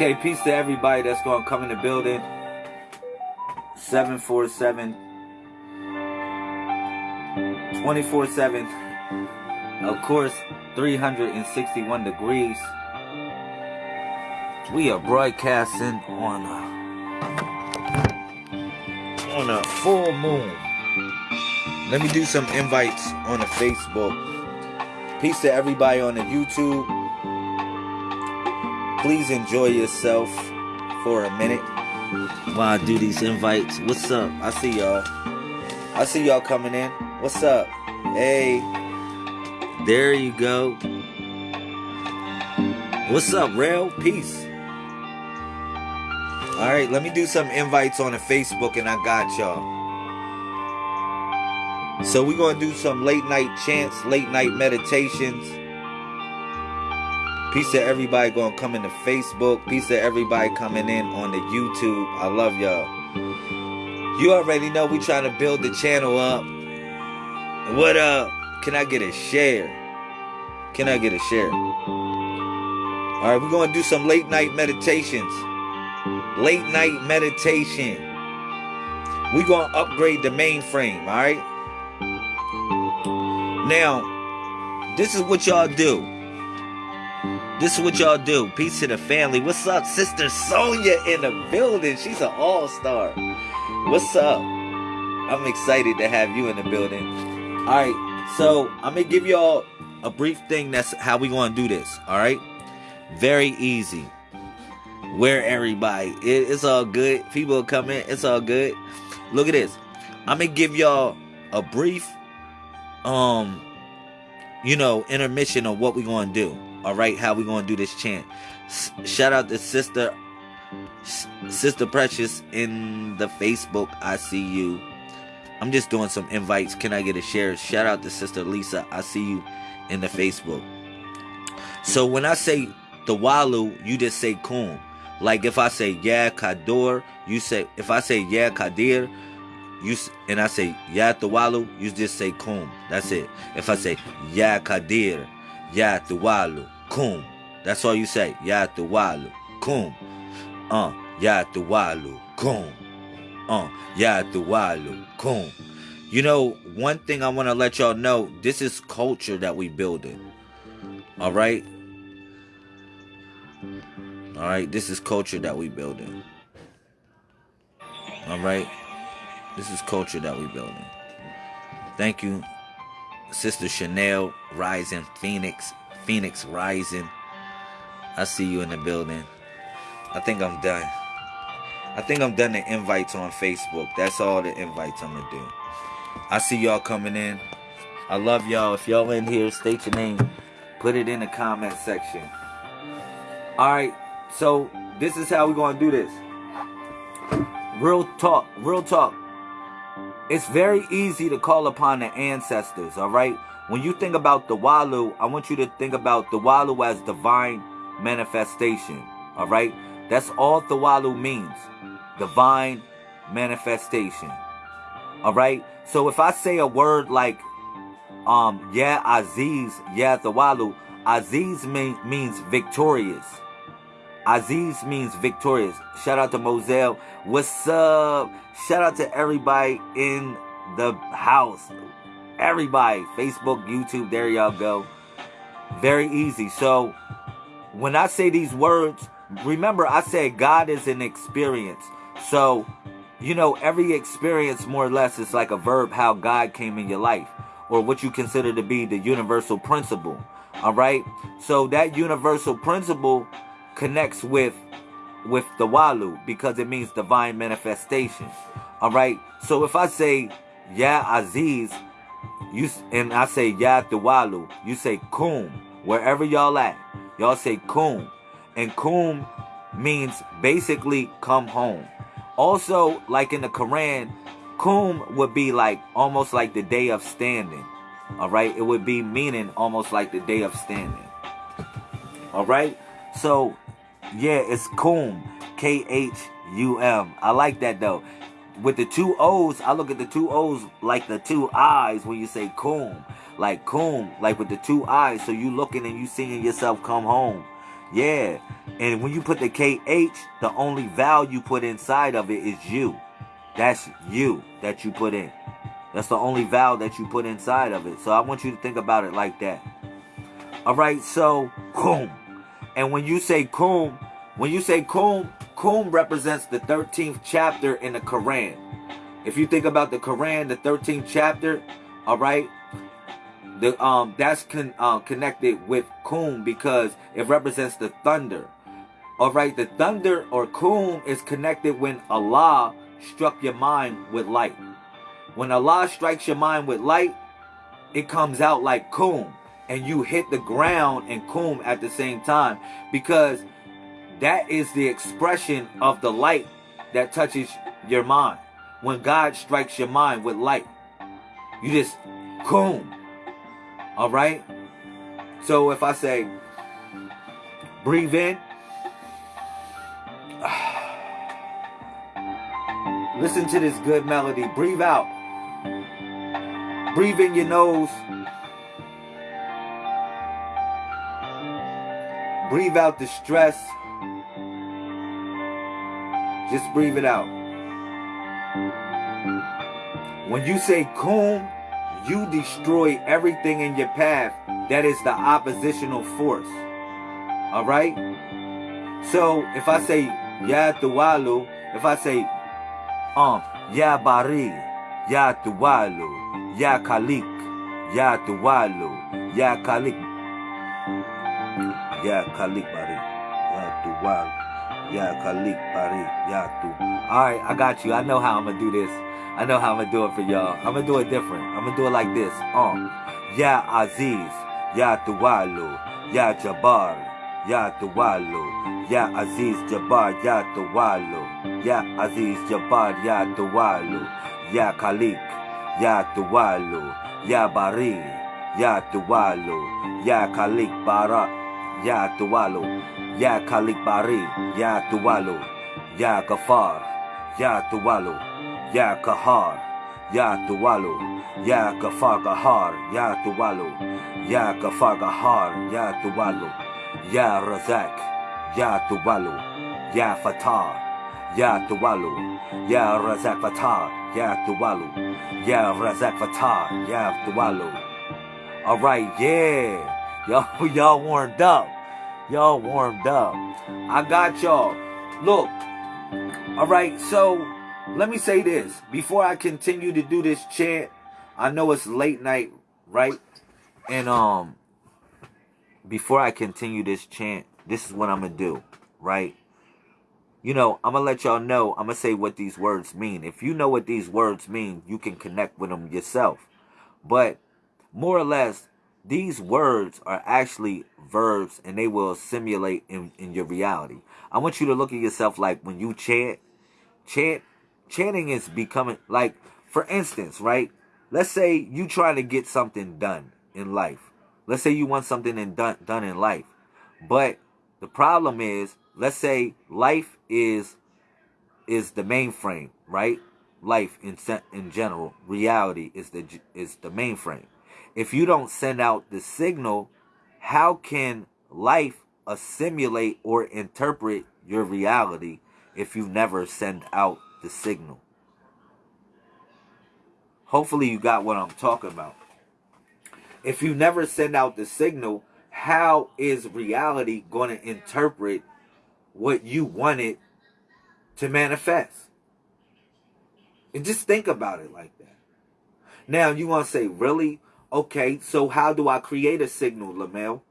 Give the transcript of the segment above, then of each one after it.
Okay, peace to everybody that's going to come in the building. 747 24 7. Of course, 361 degrees. We are broadcasting on a, on a full moon. Let me do some invites on the Facebook. Peace to everybody on the YouTube. Please enjoy yourself for a minute while I do these invites. What's up? I see y'all. I see y'all coming in. What's up? Hey. There you go. What's up, Rail? Peace. Alright, let me do some invites on the Facebook and I got y'all. So we're gonna do some late night chants, late night meditations. Peace to everybody gonna come into Facebook. Peace to everybody coming in on the YouTube. I love y'all. You already know we trying to build the channel up. What up? Can I get a share? Can I get a share? All right, we're gonna do some late night meditations. Late night meditation. We're gonna upgrade the mainframe. All right. Now, this is what y'all do. This is what y'all do. Peace to the family. What's up, Sister Sonia in the building? She's an all-star. What's up? I'm excited to have you in the building. All right, so I'm gonna give y'all a brief thing. That's how we gonna do this. All right, very easy. Where everybody, it, it's all good. People come in. It's all good. Look at this. I'm gonna give y'all a brief um you know intermission of what we're gonna do all right how we gonna do this chant? S- shout out to sister S- sister precious in the facebook i see you. I'm just doing some invites. Can i get a share? Shout out to sister lisa i see you in the facebook. So when i say the walu you just say kum. Like if i say yeah kador you say if i say yeah kadir you and I say Ya Tawalu, you just say Kum. That's it. If I say Ya Kadir, Ya Tawalu, Kum. That's all you say. Ya Tawalu, Kum. Uh, Ya Tawalu, Kum. Uh, Ya Tawalu, Kum. You know, one thing I want to let y'all know, this is culture that we building. All right? All right, this is culture that we building. All right? This is culture that we building. Thank you, Sister Chanel Rising Phoenix. Phoenix Rising. I see you in the building. I think I'm done. I think I'm done the invites on Facebook. That's all the invites I'm gonna do. I see y'all coming in. I love y'all. If y'all in here, state your name. Put it in the comment section. Alright, so this is how we're gonna do this. Real talk, real talk. It's very easy to call upon the ancestors, all right? When you think about the Walu, I want you to think about the Walu as divine manifestation, all right? That's all the Walu means. Divine manifestation. All right? So if I say a word like um yeah Aziz, yeah the Walu, Aziz mean, means victorious. Aziz means victorious. Shout out to Moselle. What's up? Shout out to everybody in the house. Everybody. Facebook, YouTube, there y'all go. Very easy. So when I say these words, remember I said God is an experience. So, you know, every experience more or less is like a verb how God came in your life or what you consider to be the universal principle. All right? So that universal principle connects with with the walu because it means divine manifestation. All right. So if I say Ya Aziz, you and I say Ya Walu, you say Kum. Wherever y'all at, y'all say Kum, and Kum means basically come home. Also, like in the Quran, Kum would be like almost like the day of standing. All right, it would be meaning almost like the day of standing. All right, so yeah, it's Kum. K H U M. I like that though. With the two O's, I look at the two O's like the two eyes when you say Kum. Like Kum, like with the two eyes. So you looking and you seeing yourself come home. Yeah. And when you put the KH, the only vowel you put inside of it is you. That's you that you put in. That's the only vowel that you put inside of it. So I want you to think about it like that. All right, so kum. And when you say kum, when you say kum, kum represents the 13th chapter in the Quran. If you think about the Quran, the 13th chapter, all right, the um that's con, uh, connected with kum because it represents the thunder. All right, the thunder or kum is connected when Allah struck your mind with light. When Allah strikes your mind with light, it comes out like kum and you hit the ground and kum at the same time because that is the expression of the light that touches your mind. When God strikes your mind with light, you just kum. All right? So if I say, breathe in, listen to this good melody, breathe out. Breathe in your nose. Breathe out the stress. Just breathe it out. When you say kum, you destroy everything in your path that is the oppositional force. All right? So if I say Ya Tuwalu, if I say um Ya Bari, Ya Tuwalu, Ya Kalik, Ya Tuwalu, Ya Kalik, Ya Kalik Bari. Ya Tuwal. Ya Kalik Bari. Ya Tu. Alright, I got you. I know how I'm gonna do this. I know how I'm gonna do it for y'all. I'm gonna do it different. I'm gonna do it like this. Um. Ya Aziz. Ya Tuwalu. Ya Jabbar. Ya Tuwalu. Ya Aziz Jabbar. Ya Tuwalu. Ya Aziz Jabbar. Ya Tuwalu. Ya Kalik. Ya Tuwalu. Ya Bari. Ya Tuwalu. Ya Kalik Barak. Ya Tuwalu, Ya Kalik Bari, Ya Tuwalu, Ya Gafar, Ya Tuwalu, Ya Kahar, Ya Tuwalu, Ya Gafar Gahar, Ya Tuwalu, Ya Gafar Gahar, Ya Tuwalu, Ya Razak, Ya Tuwalu, Ya Fatah, Ya Tuwalu, Ya Razak Fatah, Ya Tuwalu, Ya Razak Fatah, Ya Tuwalu. All right, yeah. Y'all, y'all warmed up. Y'all warmed up. I got y'all. Look. All right. So let me say this before I continue to do this chant. I know it's late night, right? And um, before I continue this chant, this is what I'm gonna do, right? You know, I'm gonna let y'all know. I'm gonna say what these words mean. If you know what these words mean, you can connect with them yourself. But more or less, these words are actually verbs and they will simulate in, in your reality. I want you to look at yourself like when you chant, chant, chanting is becoming like, for instance, right? Let's say you trying to get something done in life. Let's say you want something in done, done in life. But the problem is, let's say life is is the mainframe, right? Life in in general, reality is the is the mainframe if you don't send out the signal, how can life assimilate or interpret your reality if you never send out the signal? Hopefully, you got what I'm talking about. If you never send out the signal, how is reality going to interpret what you wanted to manifest? And just think about it like that. Now, you want to say, really? Okay, so how do I create a signal, Lamel?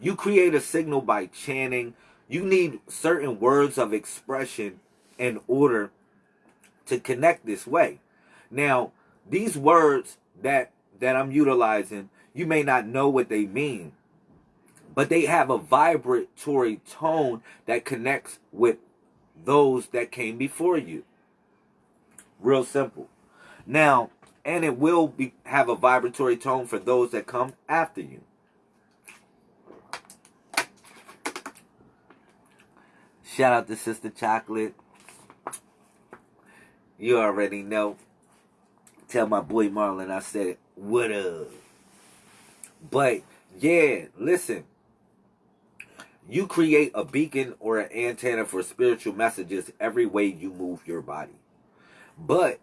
You create a signal by chanting. You need certain words of expression in order to connect this way. Now, these words that that I'm utilizing, you may not know what they mean, but they have a vibratory tone that connects with those that came before you. Real simple. Now, and it will be have a vibratory tone for those that come after you. Shout out to Sister Chocolate. You already know. Tell my boy Marlon I said, what up? But yeah, listen. You create a beacon or an antenna for spiritual messages every way you move your body. But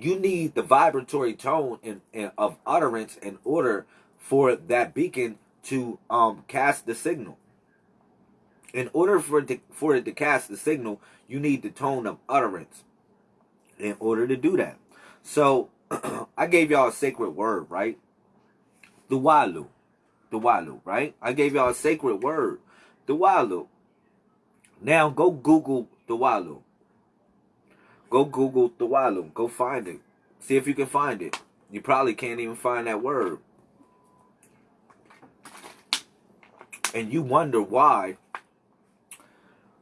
you need the vibratory tone and, in, of utterance in order for that beacon to um, cast the signal. In order for it, to, for it to cast the signal, you need the tone of utterance in order to do that. So I gave y'all a sacred word, right? The Walu. The Walu, right? I gave y'all a sacred word. The Walu. Now go Google the Walu. Go Google the Walu. Go find it. See if you can find it. You probably can't even find that word. And you wonder why.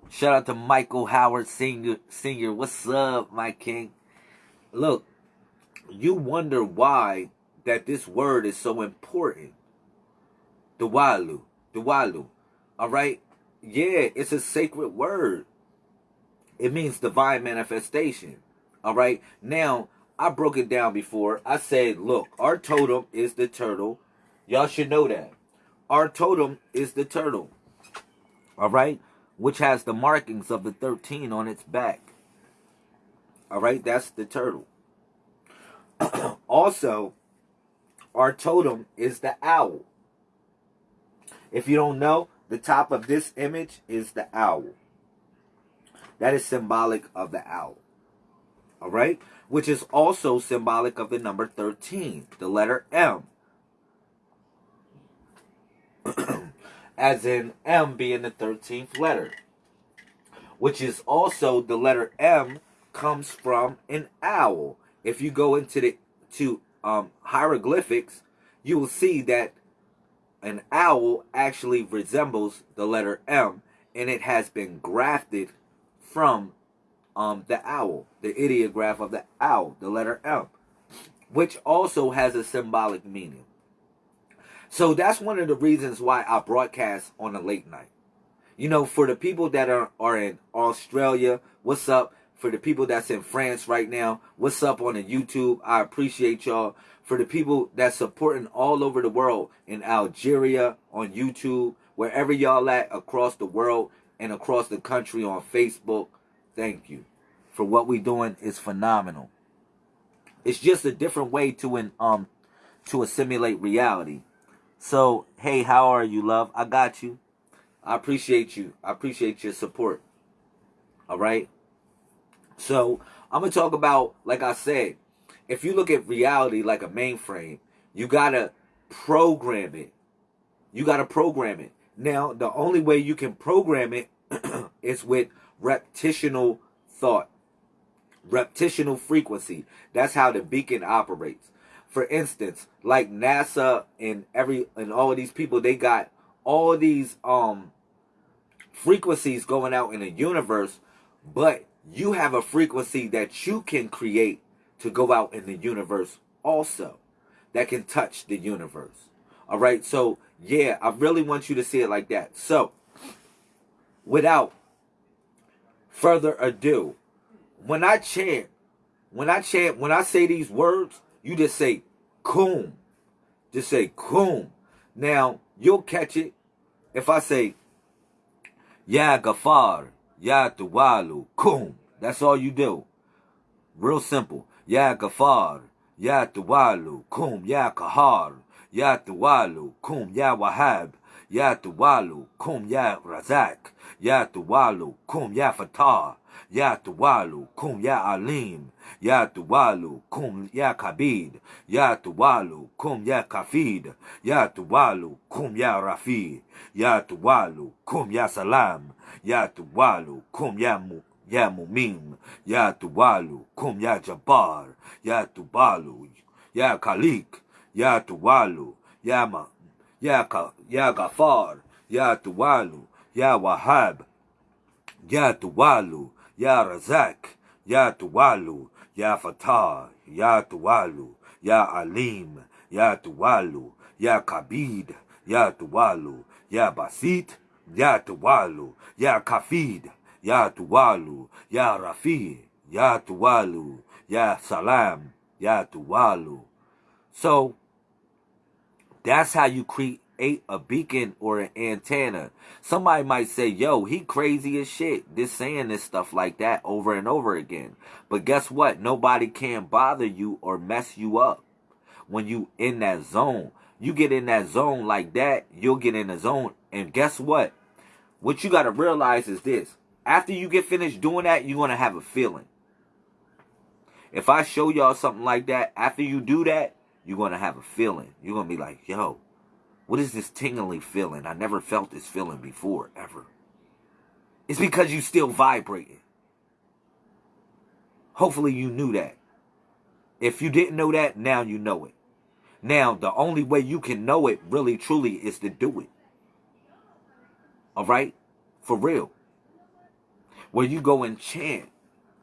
Shout out to Michael Howard Senior. Senior, what's up, my king? Look, you wonder why that this word is so important. The Walu. The Walu. All right? Yeah, it's a sacred word. It means divine manifestation. All right? Now, I broke it down before. I said, look, our totem is the turtle. Y'all should know that. Our totem is the turtle. All right? Which has the markings of the 13 on its back. All right? That's the turtle. also, our totem is the owl. If you don't know, the top of this image is the owl. That is symbolic of the owl. All right? Which is also symbolic of the number 13, the letter M. As in M being the 13th letter. Which is also the letter M comes from an owl. If you go into the to um, hieroglyphics, you will see that an owl actually resembles the letter M and it has been grafted from um, the owl, the ideograph of the owl, the letter M, which also has a symbolic meaning. So that's one of the reasons why I broadcast on a late night. You know, for the people that are, are in Australia, what's up? For the people that's in France right now, what's up on the YouTube? I appreciate y'all. For the people that's supporting all over the world in Algeria on YouTube, wherever y'all at across the world and across the country on Facebook, thank you. For what we're doing is phenomenal. It's just a different way to an um to assimilate reality. So, hey, how are you, love? I got you. I appreciate you. I appreciate your support. All right. So I'm gonna talk about, like I said, if you look at reality like a mainframe, you gotta program it. You gotta program it. Now, the only way you can program it is with repetitional thought, repetitional frequency. That's how the beacon operates. For instance, like NASA and every and all these people, they got all these um frequencies going out in the universe, but you have a frequency that you can create to go out in the universe also that can touch the universe. All right. So, yeah, I really want you to see it like that. So, without further ado, when I chant, when I chant, when I say these words, you just say "kum," Just say "kum." Now, you'll catch it if I say Ya Gafar, Ya Tuwalu, Kum. That's all you do. Real simple. Ya Gafar, Ya Tuwalu, Kum, Ya Kahar, Ya Tuwalu, Kum, Ya Wahab, Ya Tuwalu, Kum, Ya Razak, Ya Tuwalu, Kum, Ya Fatah, Ya Tuwalu, Kum, Ya Alim, Ya Tuwalu, Kum, Ya Kabid, Ya Tuwalu, Kum, Ya Kafid, Ya Tuwalu, Kum, Ya Rafi, Ya Tuwalu, Kum, Ya Salam, Ya Tuwalu, Kum, Ya Mu. Ya Mumim, Ya Tuwalu, Kum Ya Jabbar, Ya Tubalu, Ya Kalik, Ya Tuwalu, Ya Ma, Ya, Ka, ya Gafar, Ya Tuwalu, Ya Wahab, Ya Tuwalu, Ya Razak, Ya Tuwalu, Ya Fatah, Ya Tuwalu, Ya Alim, Ya Tuwalu, Ya Kabid, Ya Tuwalu, Ya Basit, Ya Tuwalu, Ya Kafid, Ya Tuwalu, Ya Rafi, Ya Tuwalu, Ya Salam, Ya Tuwalu. So that's how you create a, beacon or an antenna. Somebody might say, yo, he crazy as shit. This saying this stuff like that over and over again. But guess what? Nobody can bother you or mess you up when you in that zone. You get in that zone like that, you'll get in the zone. And guess what? What you got to realize is this. After you get finished doing that, you're going to have a feeling. If I show y'all something like that, after you do that, you're going to have a feeling. You're going to be like, yo, what is this tingling feeling? I never felt this feeling before, ever. It's because you still vibrating. Hopefully you knew that. If you didn't know that, now you know it. Now, the only way you can know it really truly is to do it. All right? For real. Where you go and chant,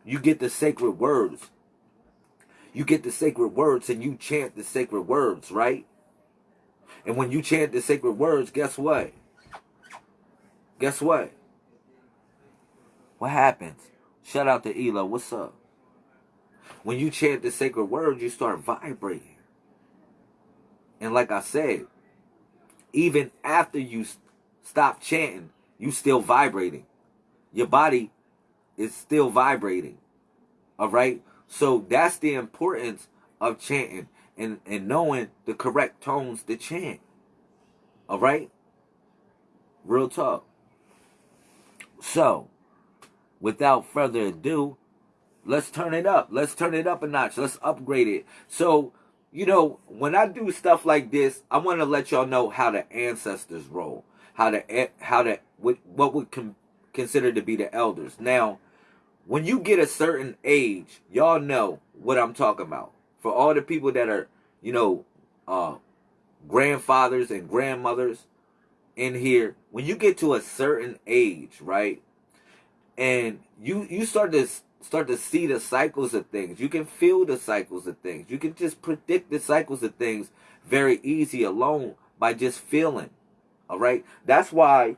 you get the sacred words you get the sacred words and you chant the sacred words, right? And when you chant the sacred words, guess what? Guess what? What happens? Shout out to Ela. What's up? When you chant the sacred words, you start vibrating. And like I said, even after you stop chanting, you still vibrating. Your body is still vibrating. All right? So that's the importance of chanting and, and knowing the correct tones to chant. All right? Real talk. So, without further ado, let's turn it up. Let's turn it up a notch. Let's upgrade it. So, you know, when I do stuff like this, I want to let y'all know how the ancestors roll, how the how the what would consider to be the elders. Now, when you get a certain age, y'all know what I'm talking about. For all the people that are, you know, uh, grandfathers and grandmothers in here, when you get to a certain age, right, and you you start to start to see the cycles of things, you can feel the cycles of things. You can just predict the cycles of things very easy alone by just feeling. All right, that's why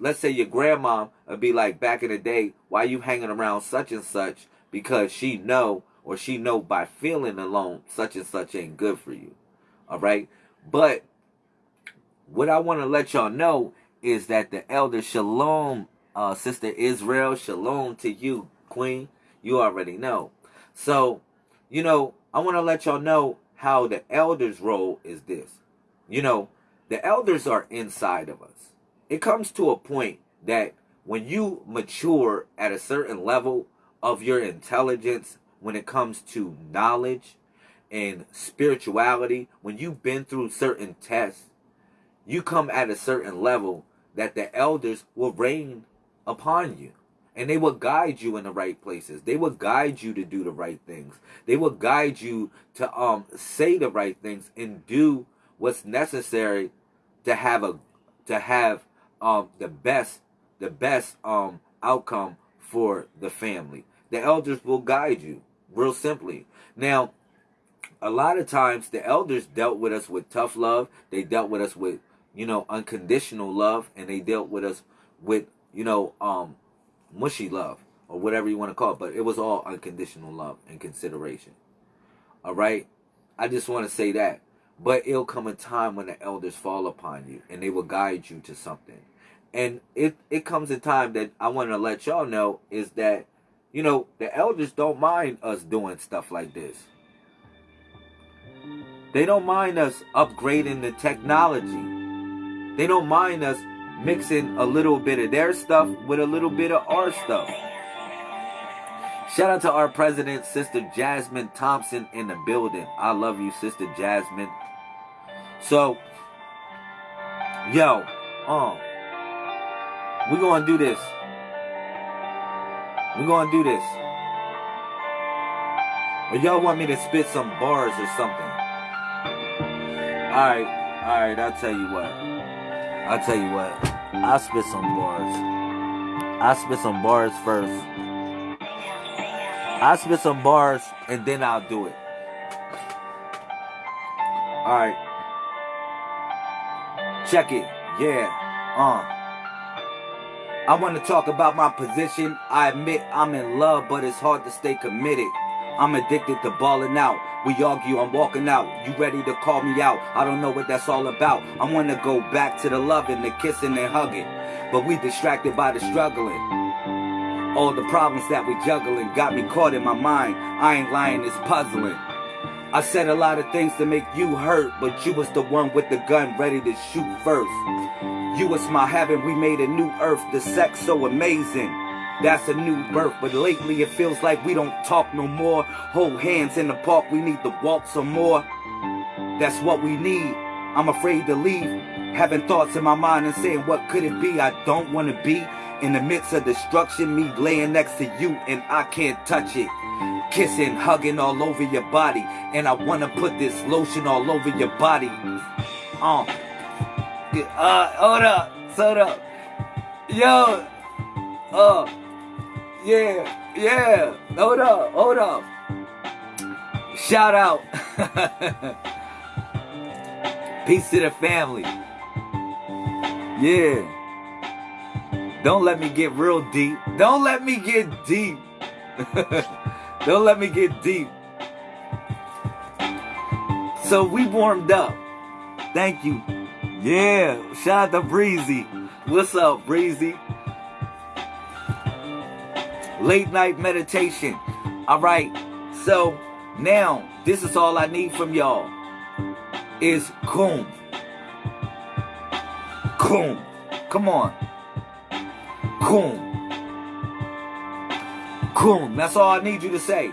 let's say your grandma would be like back in the day, why you hanging around such and such? Because she know or she know by feeling alone such and such ain't good for you. All right. But what I want to let y'all know is that the elder Shalom, uh, Sister Israel, Shalom to you, Queen. You already know. So, you know, I want to let y'all know how the elder's role is this. You know, the elders are inside of us it comes to a point that when you mature at a certain level of your intelligence when it comes to knowledge and spirituality, when you've been through certain tests, you come at a certain level that the elders will reign upon you. And they will guide you in the right places. They will guide you to do the right things. They will guide you to um say the right things and do what's necessary to have a to have um, the best the best um, outcome for the family. The elders will guide you, real simply. Now, a lot of times the elders dealt with us with tough love. They dealt with us with, you know, unconditional love, and they dealt with us with, you know, um, mushy love or whatever you want to call it. But it was all unconditional love and consideration. All right, I just want to say that. But it'll come a time when the elders fall upon you, and they will guide you to something and it it comes a time that I want to let y'all know is that you know the elders don't mind us doing stuff like this. They don't mind us upgrading the technology. They don't mind us mixing a little bit of their stuff with a little bit of our stuff. Shout out to our president, Sister Jasmine Thompson, in the building. I love you, Sister Jasmine. So, yo, um, we're going to do this. We're going to do this. Or y'all want me to spit some bars or something. Alright, alright, I'll tell you what. I'll tell you what. I'll spit some bars. I'll spit some bars first. I'll spit some bars and then I'll do it. Alright. Check it. Yeah. Uh. I want to talk about my position. I admit I'm in love, but it's hard to stay committed. I'm addicted to balling out. We argue, I'm walking out. You ready to call me out? I don't know what that's all about. I wanna go back to the loving, the kissing and hugging. But we distracted by the struggling. All the problems that we juggling got me caught in my mind. I ain't lying, it's puzzling. I said a lot of things to make you hurt, but you was the one with the gun ready to shoot first. You was my heaven, we made a new earth, the sex so amazing. That's a new birth, but lately it feels like we don't talk no more. Hold hands in the park, we need to walk some more. That's what we need. I'm afraid to leave. Having thoughts in my mind and saying, what could it be? I don't want to be in the midst of destruction, me laying next to you and I can't touch it. Kissing, hugging all over your body. And I wanna put this lotion all over your body. Um. Uh, hold up. Hold up. Yo. Uh. Yeah. Yeah. Hold up. Hold up. Shout out. Peace to the family. Yeah. Don't let me get real deep. Don't let me get deep. Don't let me get deep. So we warmed up. Thank you. Yeah, shout out to Breezy. What's up, Breezy? Late night meditation. All right. So now this is all I need from y'all. Is coom. Coom. Come on. Coom. Coom. That's all I need you to say.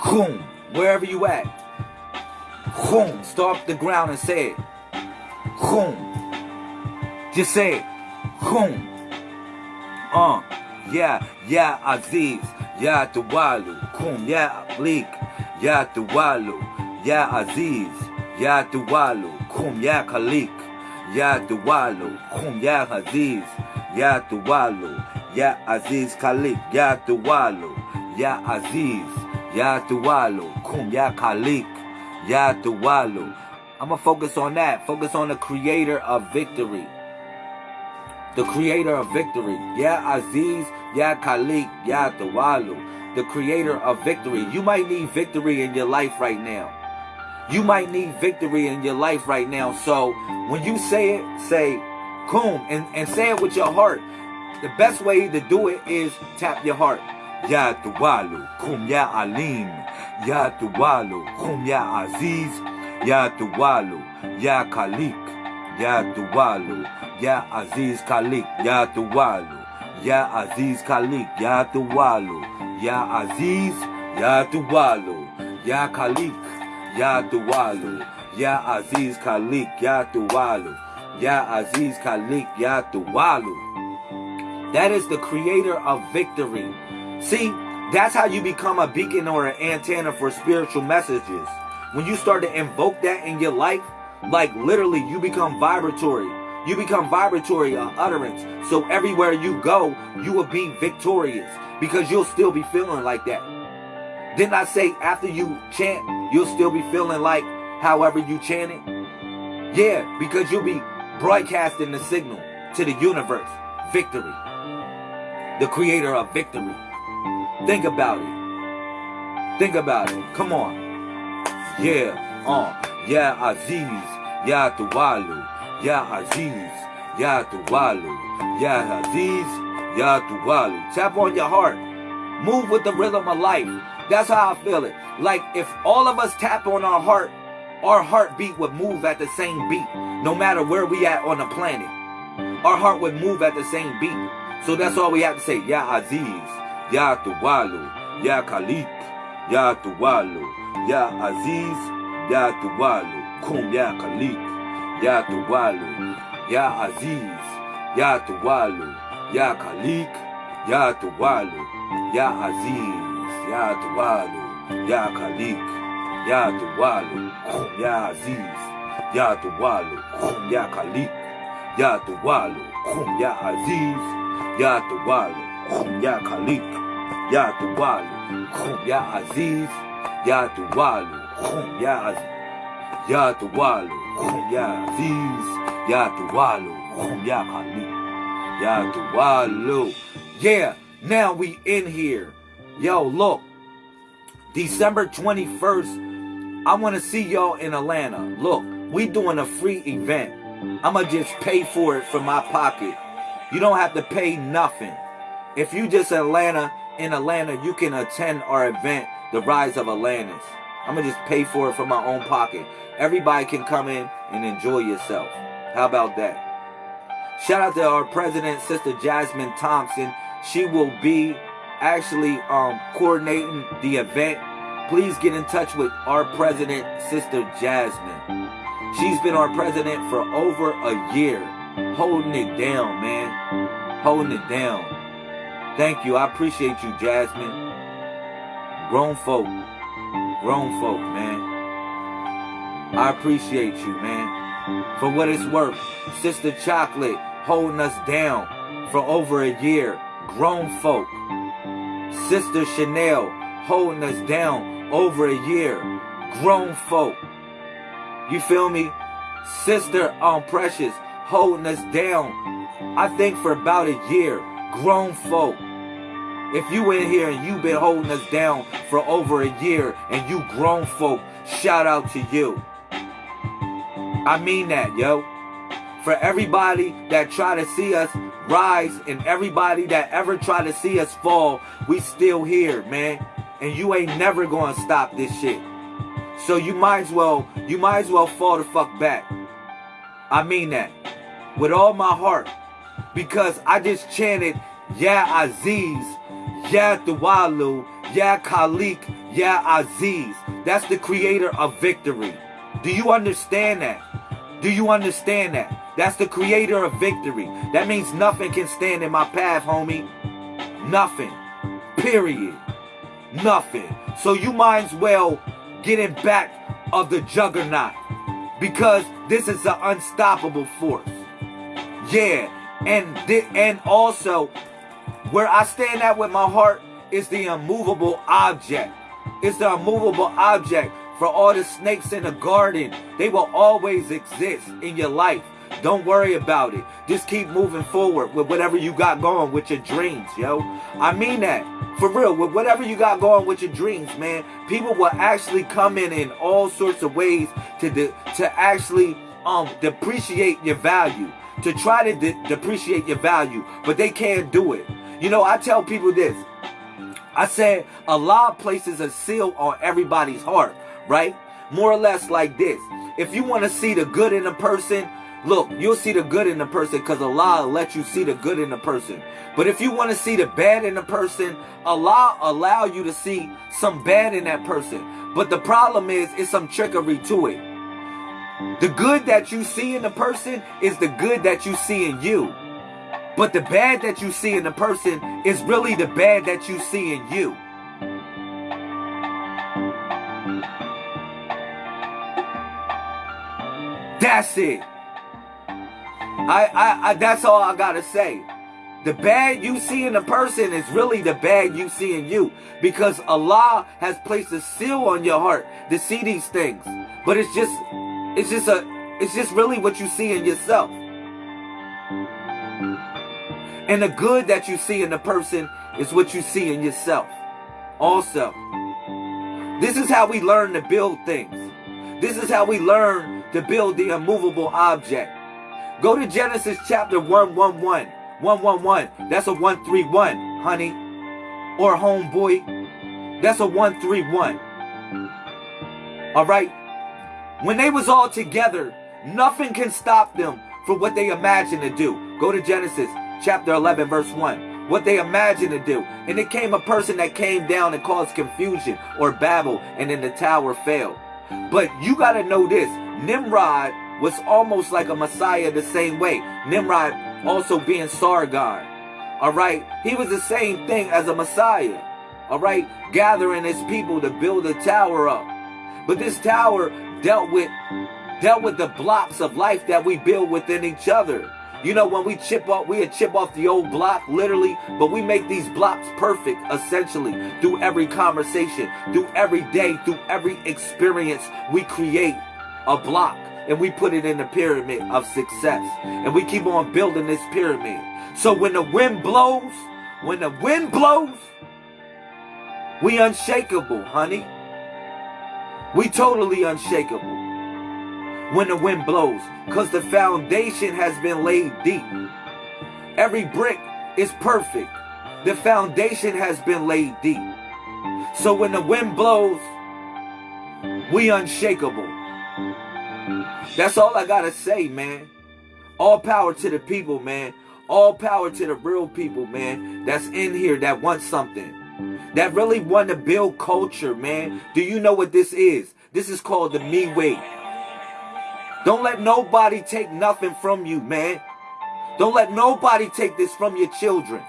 Coom. Wherever you at. Coom. Start the ground and say it. Coom. Just say. Coom. Uh. Yeah. Yeah. Aziz. Yeah. Tuwalu. Coom. Yeah. Bleak. Yeah. Tuwalu. Yeah. Aziz. Yeah. Tuwalu. Coom. Yeah. Khalik. Yeah. Tuwalu. Coom. Yeah. Aziz. Ya Tuwalu, Ya Aziz Khalik, Ya Tuwalu, Ya Aziz, Ya Tuwalu, Kum Ya Khalik, Ya Tuwalu. I'm gonna focus on that. Focus on the creator of victory. The creator of victory. Ya Aziz, Ya Khalik, Ya Tuwalu. The creator of victory. You might need victory in your life right now. You might need victory in your life right now. So when you say it, say, Kum, and, and say it with your heart. The best way to do it is tap your heart. Ya Tuwalu, Kum Ya Alim, Ya Tuwalu, Kum Ya Aziz, Ya Tuwalu, Ya Khalik, Ya Tuwalu, Ya Aziz Khalik, Ya Tuwalu, Ya Aziz Khalik, Ya Tuwalu, Ya Aziz, Ya Tuwalu, Ya Khalik, Ya Tuwalu, Ya Aziz Khalik, Ya Tuwalu. Ya Aziz Khalik Ya Tuwalu. That is the creator of victory. See, that's how you become a beacon or an antenna for spiritual messages. When you start to invoke that in your life, like literally you become vibratory. You become vibratory uh, utterance. So everywhere you go, you will be victorious because you'll still be feeling like that. Didn't I say after you chant, you'll still be feeling like however you chant it? Yeah, because you'll be broadcasting the signal to the universe. Victory. The creator of victory. Think about it. Think about it. Come on. Yeah. Uh. Yeah, Aziz. Ya Tuwalu. Ya Aziz. Ya Tuwalu. Ya Aziz. Ya Tuwalu. Tap on your heart. Move with the rhythm of life. That's how I feel it. Like if all of us tap on our heart, our heartbeat would move at the same beat, no matter where we at on the planet. Our heart would move at the same beat. So that's all we have to say. Ya Aziz, Ya Tuwalu, Ya Khalik, Ya Tuwalu, Ya Aziz, Ya Tuwalu, Kum Ya Khalik, Ya Tuwalu, Ya Aziz, Ya Tuwalu, Ya Khalik, Ya Tuwalu, Ya Aziz, Ya Tuwalu, Ya Khalik. Ya Tuwalu, Kum Ya Aziz, Ya Tuwalu, Kum Ya Khalik, Ya Tuwalu, Kum Ya Aziz, Ya Tuwalu, Kum Ya Khalik, Ya Tuwalu, Kum Ya Aziz, Ya Aziz, Ya Tuwalu, Kum Ya Aziz, Ya Tuwalu, Kum Ya Khalik, Ya Tuwalu. Yeah, now we in here. Yo, look. December 21st, I want to see y'all in Atlanta. Look, we doing a free event. I'ma just pay for it from my pocket. You don't have to pay nothing. If you just Atlanta in Atlanta, you can attend our event, The Rise of Atlantis. I'm gonna just pay for it from my own pocket. Everybody can come in and enjoy yourself. How about that? Shout out to our president, Sister Jasmine Thompson. She will be actually um, coordinating the event. Please get in touch with our president, Sister Jasmine. She's been our president for over a year, holding it down, man. Holding it down. Thank you. I appreciate you, Jasmine. Grown folk. Grown folk, man. I appreciate you, man. For what it's worth. Sister Chocolate holding us down for over a year. Grown folk. Sister Chanel holding us down over a year. Grown folk. You feel me? Sister um Precious holding us down. I think for about a year. Grown folk. If you in here and you been holding us down for over a year and you grown folk, shout out to you. I mean that, yo. For everybody that try to see us rise and everybody that ever try to see us fall, we still here, man. And you ain't never gonna stop this shit. So you might as well, you might as well fall the fuck back. I mean that. With all my heart. Because I just chanted, Ya Aziz, Ya Duwalu, Ya Khalik, Ya Aziz. That's the creator of victory. Do you understand that? Do you understand that? That's the creator of victory. That means nothing can stand in my path, homie. Nothing. Period. Nothing. So you might as well get in back of the juggernaut. Because this is an unstoppable force. Yeah. And and also where I stand at with my heart is the immovable object. It's the immovable object for all the snakes in the garden. They will always exist in your life. Don't worry about it. Just keep moving forward with whatever you got going with your dreams, yo. I mean that. For real, with whatever you got going with your dreams, man, people will actually come in in all sorts of ways to de- to actually um depreciate your value, to try to de- depreciate your value, but they can't do it. You know, I tell people this. I said Allah places a seal on everybody's heart, right? More or less like this. If you want to see the good in a person, Look, you'll see the good in the person because Allah let you see the good in the person. But if you want to see the bad in a person, Allah allow you to see some bad in that person. But the problem is, it's some trickery to it. The good that you see in the person is the good that you see in you. But the bad that you see in the person is really the bad that you see in you. That's it. I, I, I that's all I gotta say. The bad you see in a person is really the bad you see in you because Allah has placed a seal on your heart to see these things. But it's just it's just a it's just really what you see in yourself. And the good that you see in the person is what you see in yourself. Also, this is how we learn to build things. This is how we learn to build the immovable object. Go to Genesis chapter 111. 111. That's a 131, honey. Or homeboy. That's a 131. Alright? When they was all together, nothing can stop them from what they imagine to do. Go to Genesis chapter 11 verse 1. What they imagined to do. And it came a person that came down and caused confusion or babble and then the tower fell. But you got to know this. Nimrod was almost like a Messiah the same way. Nimrod also being Sargon. All right. He was the same thing as a Messiah. All right. Gathering his people to build a tower up. But this tower dealt with dealt with the blocks of life that we build within each other. You know, when we chip off, we chip off the old block, literally, but we make these blocks perfect, essentially, through every conversation, through every day, through every experience, we create a block and we put it in the pyramid of success. And we keep on building this pyramid. So when the wind blows, when the wind blows, We unshakable, honey. We totally unshakable when the wind blows because the foundation has been laid deep. Every brick is perfect. The foundation has been laid deep. So when the wind blows, we unshakable. That's all I gotta say, man. All power to the people, man. All power to the real people, man. That's in here that want something. That really want to build culture, man. Do you know what this is? This is called the me way. Don't let nobody take nothing from you, man. Don't let nobody take this from your children.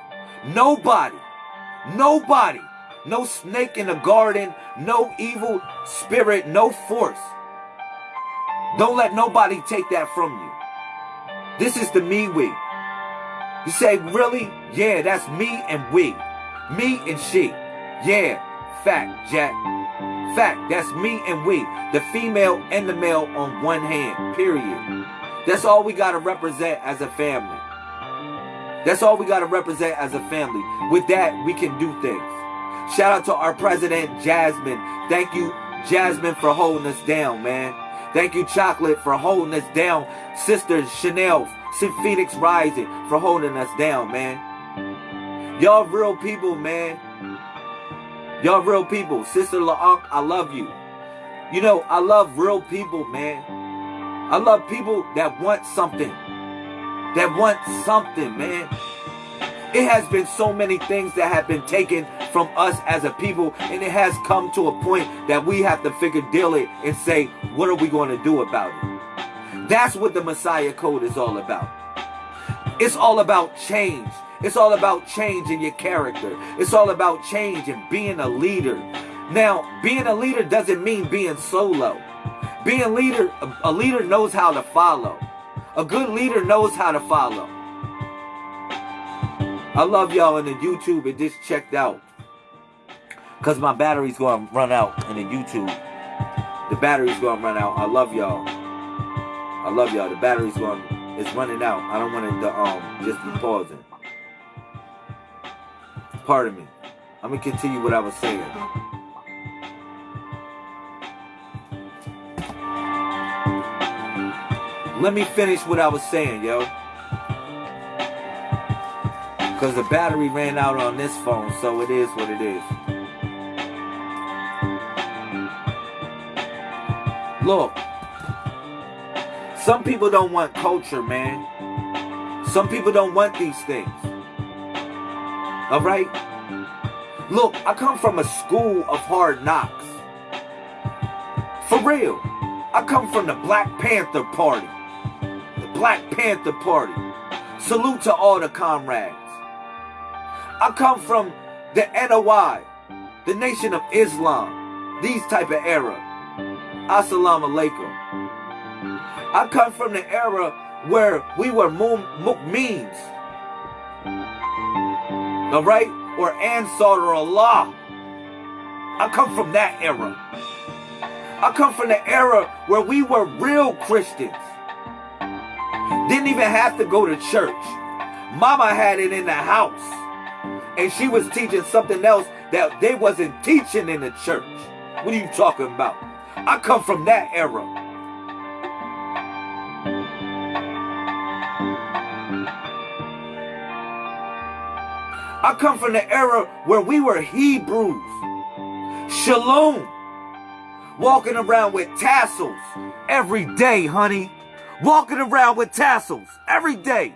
Nobody. Nobody. No snake in the garden. No evil spirit. No force. Don't let nobody take that from you. This is the me we. You say, really? Yeah, that's me and we. Me and she. Yeah, fact, Jack. Fact, that's me and we. The female and the male on one hand, period. That's all we got to represent as a family. That's all we got to represent as a family. With that, we can do things. Shout out to our president, Jasmine. Thank you, Jasmine, for holding us down, man. Thank you, Chocolate, for holding us down. Sister Chanel, Phoenix Rising, for holding us down, man. Y'all real people, man. Y'all real people. Sister LaUnc, I love you. You know, I love real people, man. I love people that want something. That want something, man. It has been so many things that have been taken from us as a people, and it has come to a point that we have to figure deal it and say, what are we going to do about it? That's what the Messiah Code is all about. It's all about change. It's all about changing your character. It's all about change and being a leader. Now, being a leader doesn't mean being solo. Being a leader, a leader knows how to follow. A good leader knows how to follow. I love y'all in the YouTube. It just checked out. Because my battery's going to run out in the YouTube. The battery's going to run out. I love y'all. I love y'all. The battery's going it's running out. I don't want it to um just be pausing. Pardon me. I'm gonna continue what I was saying. Let me finish what I was saying, yo. Because the battery ran out on this phone, so it is what it is. Look, some people don't want culture, man. Some people don't want these things. All right? Look, I come from a school of hard knocks. For real. I come from the Black Panther Party. The Black Panther Party. Salute to all the comrades. I come from the NOI, the Nation of Islam, these type of era. Assalamu alaikum. I come from the era where we were mu'mins all right? Or Ansaru Allah. I come from that era. I come from the era where we were real Christians. Didn't even have to go to church. Mama had it in the house. And she was teaching something else that they wasn't teaching in the church. What are you talking about? I come from that era. I come from the era where we were Hebrews. Shalom. Walking around with tassels every day, honey. Walking around with tassels every day.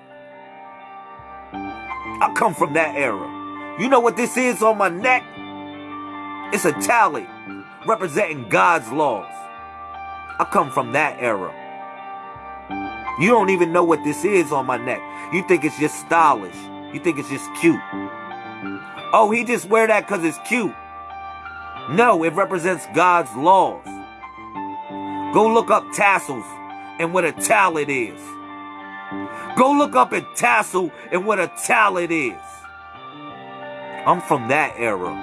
I come from that era. You know what this is on my neck? It's a tally representing God's laws. I come from that era. You don't even know what this is on my neck. You think it's just stylish. You think it's just cute. Oh, he just wear that because it's cute. No, it represents God's laws. Go look up tassels and what a tallit is. Go look up a tassel and what a tallit is. I'm from that era.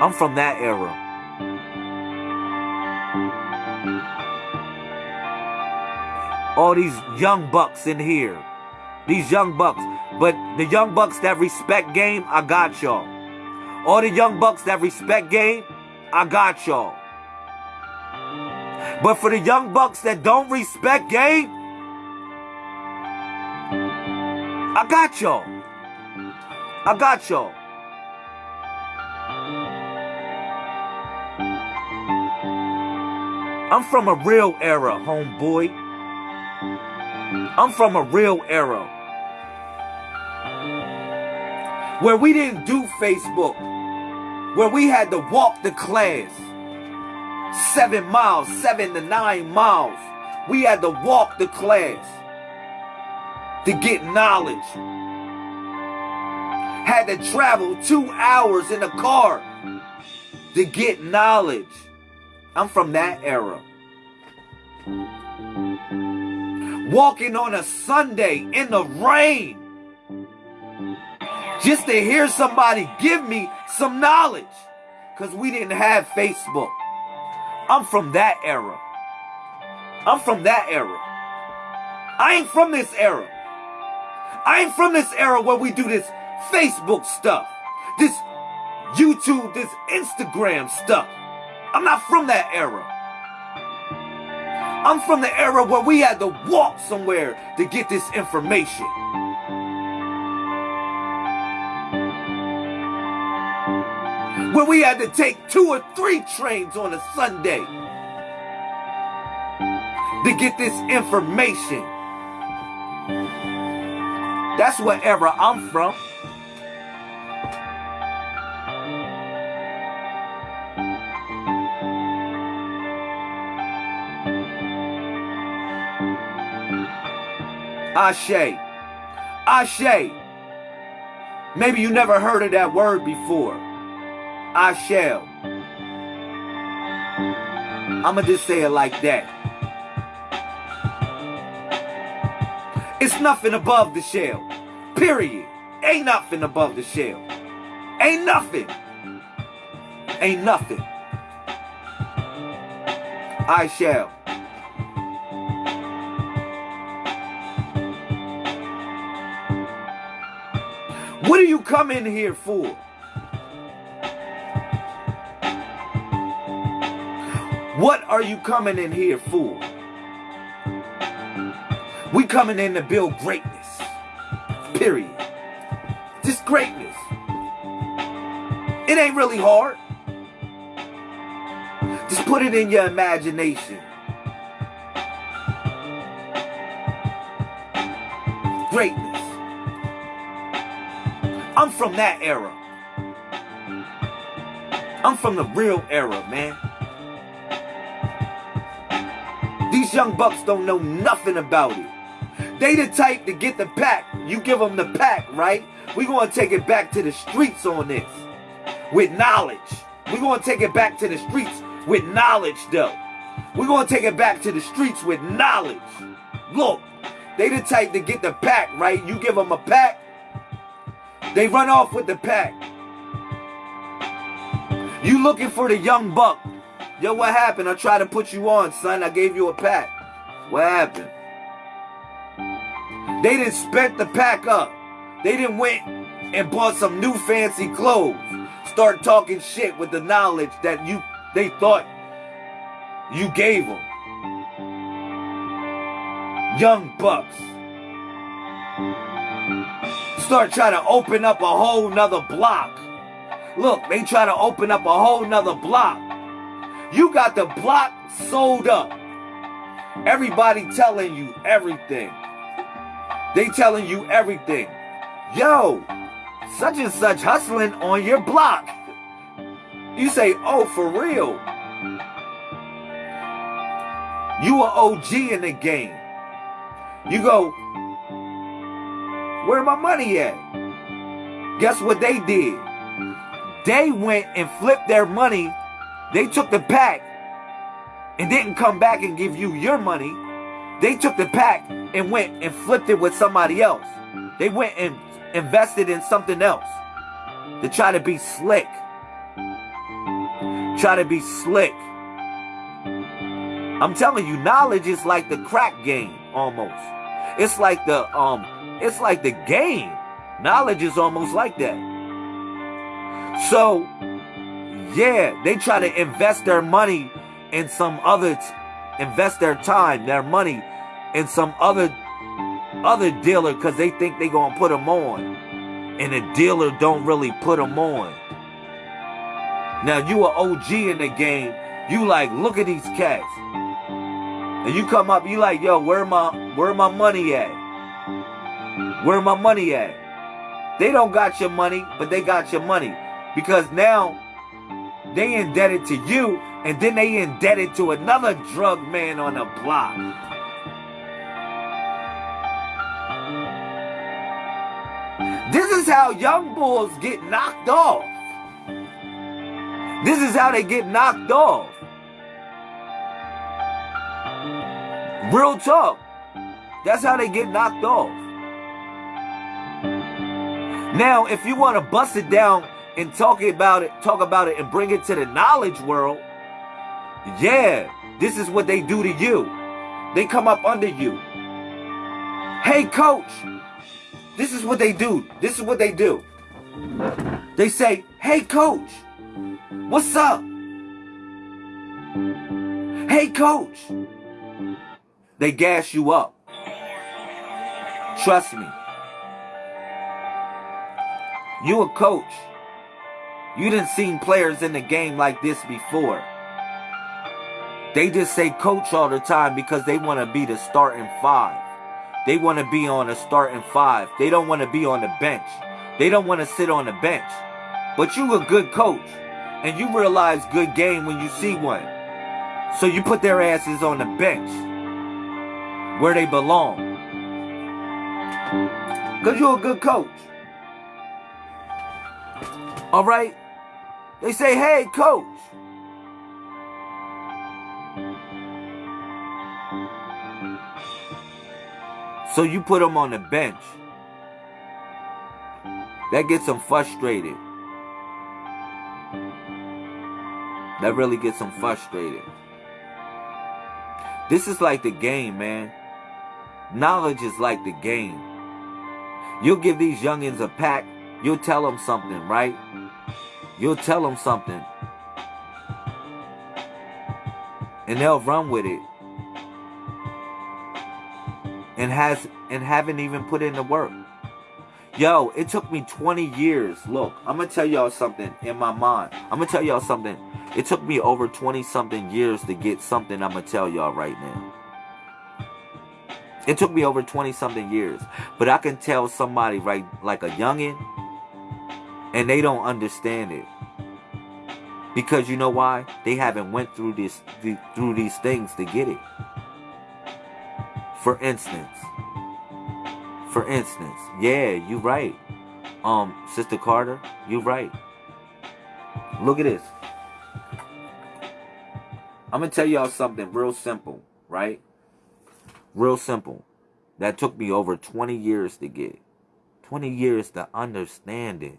I'm from that era. All these young bucks in here. These young bucks. But the young bucks that respect game, I got y'all. All the young bucks that respect game, I got y'all. But for the young bucks that don't respect game, I got y'all. I got y'all. I'm from a real era, homeboy. I'm from a real era where we didn't do Facebook, where we had to walk the class seven miles, seven to nine miles. We had to walk the class to get knowledge. Had to travel two hours in a car to get knowledge. I'm from that era. Walking on a Sunday in the rain just to hear somebody give me some knowledge because we didn't have Facebook. I'm from that era. I'm from that era. I ain't from this era. I ain't from this era where we do this Facebook stuff, this YouTube, this Instagram stuff. I'm not from that era. I'm from the era where we had to walk somewhere to get this information. Where we had to take two or three trains on a Sunday to get this information. That's era I'm from. Ashe. Ashe. Maybe you never heard of that word before. I shall. I'ma just say it like that. It's nothing above the shell. Period. Ain't nothing above the shell. Ain't nothing. Ain't nothing. I shall. What do you come in here for? What are you coming in here for? We coming in to build greatness. Period. Just greatness. It ain't really hard. Just put it in your imagination. Greatness. I'm from that era. I'm from the real era, man. These young bucks don't know nothing about it. They the type to get the pack. You give them the pack, right? We gonna take it back to the streets on this. With knowledge. We gonna take it back to the streets with knowledge, though. We gonna take it back to the streets with knowledge. Look, they the type to get the pack, right? You give them a pack, they run off with the pack. You looking for the young buck. Yo, what happened? I tried to put you on, son. I gave you a pack. What happened? They didn't spent the pack up. They didn't went and bought some new fancy clothes. Start talking shit with the knowledge that you they thought you gave them. Young bucks start trying to open up a whole nother block. Look, they try to open up a whole nother block. You got the block sold up. Everybody telling you everything. They telling you everything. Yo, such and such hustling on your block. You say, oh, for real. You are OG in the game. You go, where my money at? Guess what they did? They went and flipped their money. They took the pack and didn't come back and give you your money. They took the pack and went and flipped it with somebody else. They went and invested in something else to try to be slick. Try to be slick. I'm telling you, knowledge is like the crack game almost. It's like the um it's like the game. Knowledge is almost like that. So, yeah, they try to invest their money in some other, invest their time, their money in some other other dealer because they think they gonna put them on, and the dealer don't really put them on. Now you are OG in the game. You like look at these cats, and you come up. You like yo, where my where my money at? Where my money at? They don't got your money, but they got your money because now they indebted to you, and then they indebted to another drug man on the block. This is how young bulls get knocked off. This is how they get knocked off. Real talk. That's how they get knocked off. Now, if you want to bust it down and talk about it, talk about it and bring it to the knowledge world, yeah, this is what they do to you. They come up under you. Hey, coach, this is what they do. This is what they do. They say, hey, coach, what's up? Hey, coach. They gas you up. Trust me. You a coach. You didn't seen players in the game like this before. They just say coach all the time because they want to be the starting five. They want to be on a starting five. They don't want to be on the bench. They don't want to sit on the bench. But you a good coach. And you realize good game when you see one. So you put their asses on the bench. Where they belong. Because you're a good coach. Alright? They say, hey, coach. So you put them on the bench. That gets them frustrated. That really gets them frustrated. This is like the game, man. Knowledge is like the game. You'll give these youngins a pack, you'll tell them something, right? You'll tell them something. And they'll run with it. And has and haven't even put in the work. Yo, it took me 20 years. Look, I'm gonna tell y'all something in my mind. I'm gonna tell y'all something. It took me over 20 something years to get something I'm gonna tell y'all right now. It took me over 20 something years. But I can tell somebody right like a youngin and they don't understand it. Because you know why? They haven't went through this through these things to get it. For instance, for instance, yeah, you're right. Um, Sister Carter, you're right. Look at this. I'm gonna tell y'all something real simple, right? Real simple. That took me over 20 years to get. 20 years to understand it.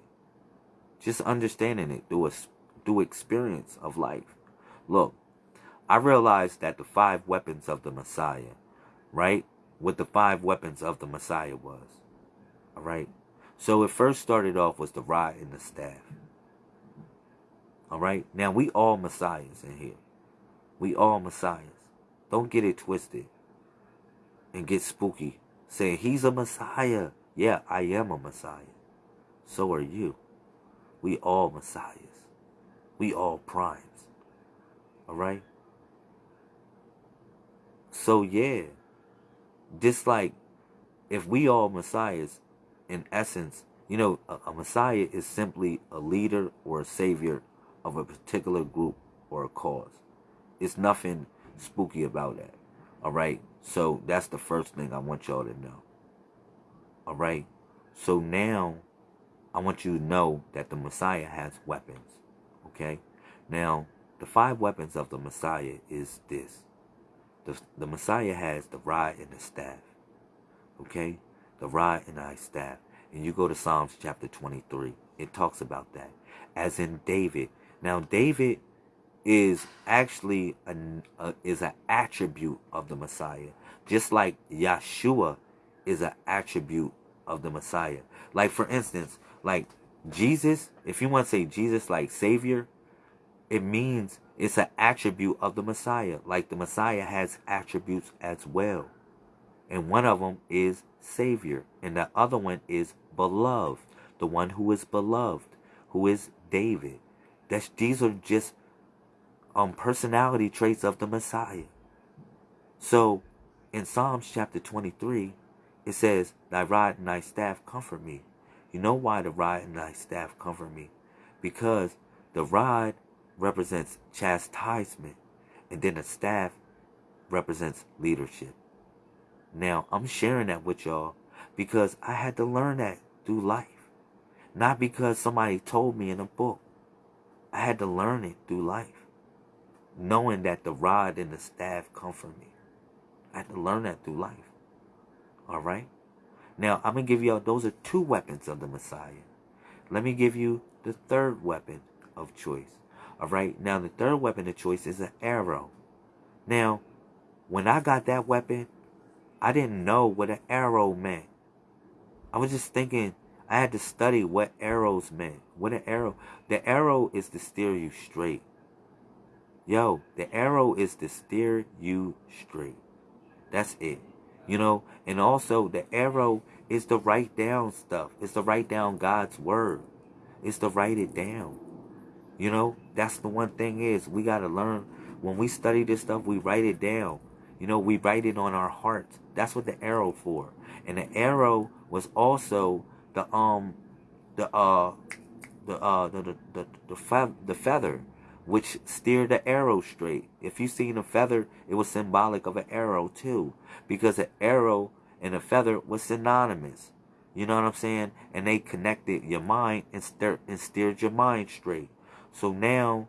Just understanding it through a through experience of life. Look, I realized that the five weapons of the Messiah, right? What the five weapons of the Messiah was. All right? So it first started off was the rod and the staff. All right? Now we all messiahs in here. We all messiahs. Don't get it twisted and get spooky saying he's a messiah. Yeah, I am a messiah. So are you. We all messiahs. We all primes. All right? So yeah, just like if we all messiahs, in essence, you know, a, a messiah is simply a leader or a savior of a particular group or a cause. It's nothing spooky about that. All right. So that's the first thing I want y'all to know. All right. So now I want you to know that the Messiah has weapons. Okay. Now the five weapons of the Messiah is this. The, the Messiah has the rod and the staff. Okay? The rod and the staff. And you go to Psalms chapter 23. It talks about that. As in David. Now David is actually an uh, is an attribute of the Messiah, just like Yeshua is an attribute of the Messiah. Like for instance, like Jesus, if you want to say Jesus like Savior, it means it's an attribute of the Messiah. Like the Messiah has attributes as well. And one of them is Savior. And the other one is beloved. The one who is beloved, who is David. That's these are just um personality traits of the Messiah. So in Psalms chapter 23, it says, Thy rod and thy staff comfort me. You know why the rod and thy staff comfort me? Because the rod represents chastisement, and then the staff represents leadership. Now, I'm sharing that with y'all because I had to learn that through life. Not because somebody told me in a book. I had to learn it through life. Knowing that the rod and the staff comfort me. I had to learn that through life. All right? Now, I'm going to give you, all those are two weapons of the Messiah. Let me give you the third weapon of choice. All right? Now, the third weapon of choice is an arrow. Now, when I got that weapon, I didn't know what an arrow meant. I was just thinking I had to study what arrows meant. What an arrow. The arrow is to steer you straight. Yo, the arrow is to steer you straight. That's it. You know, and also the arrow is to write down stuff. It's to write down God's word. It's to write it down. You know, that's the one thing is we got to learn when we study this stuff, we write it down. You know, we write it on our hearts. That's what the arrow for. And the arrow was also the um the uh the uh the the the, the, fe- the feather which steered the arrow straight. If you seen a feather, it was symbolic of an arrow too, because an arrow and a feather was synonymous. You know what I'm saying? And they connected your mind and, steer, and steered your mind straight. So now,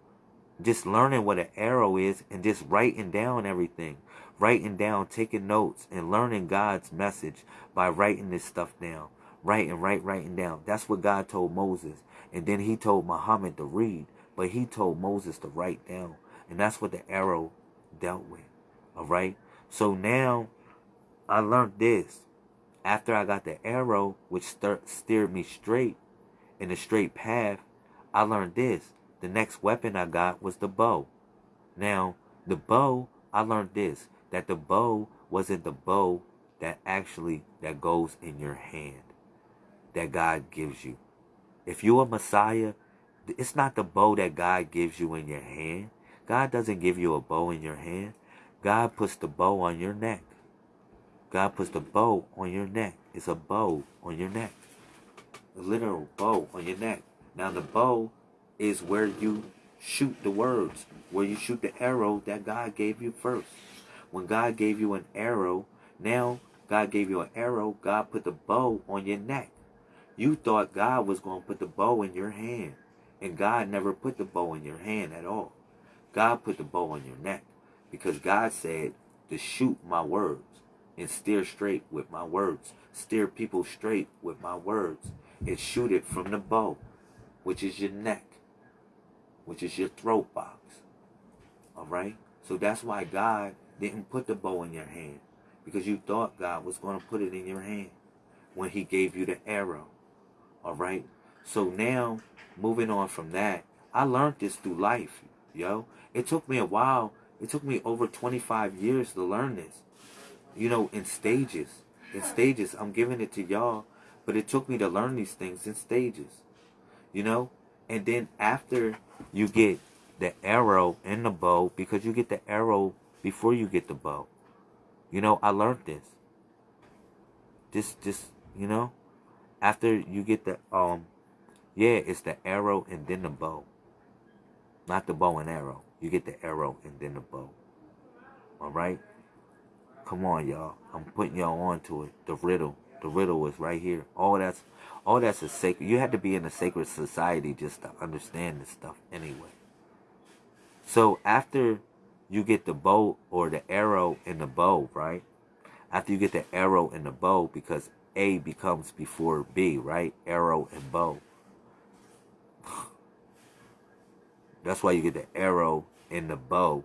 just learning what an arrow is and just writing down everything, writing down, taking notes, and learning God's message by writing this stuff down. Writing, write, writing down. That's what God told Moses. And then he told Muhammad to read. But he told Moses to write down. And that's what the arrow dealt with. All right. So now I learned this. After I got the arrow, which steered me straight in a straight path, I learned this. The next weapon I got was the bow. Now, the bow, I learned this. That the bow wasn't the bow that actually that goes in your hand. That God gives you. If you're a Messiah, it's not the bow that God gives you in your hand. God doesn't give you a bow in your hand. God puts the bow on your neck. God puts the bow on your neck. It's a bow on your neck. A literal bow on your neck. Now the bow is where you shoot the words, where you shoot the arrow that God gave you first. When God gave you an arrow, now God gave you an arrow, God put the bow on your neck. You thought God was going to put the bow in your hand. And God never put the bow in your hand at all. God put the bow on your neck because God said to shoot my words and steer straight with my words. Steer people straight with my words and shoot it from the bow, which is your neck, which is your throat box. All right? So that's why God didn't put the bow in your hand because you thought God was going to put it in your hand when he gave you the arrow. All right? So now moving on from that, I learned this through life, yo. It took me a while. It took me over 25 years to learn this. You know, in stages. In stages. I'm giving it to y'all. But it took me to learn these things in stages. You know? And then after you get the arrow and the bow, because you get the arrow before you get the bow. You know, I learned this. Just, just, you know, after you get the um yeah, it's the arrow and then the bow. Not the bow and arrow. You get the arrow and then the bow. Alright? Come on, y'all. I'm putting y'all onto it. The riddle. The riddle is right here. All that's all that's a sacred you had to be in a sacred society just to understand this stuff anyway. So after you get the bow or the arrow and the bow, right? After you get the arrow and the bow, because A becomes before B, right? Arrow and bow. That's why you get the arrow and the bow.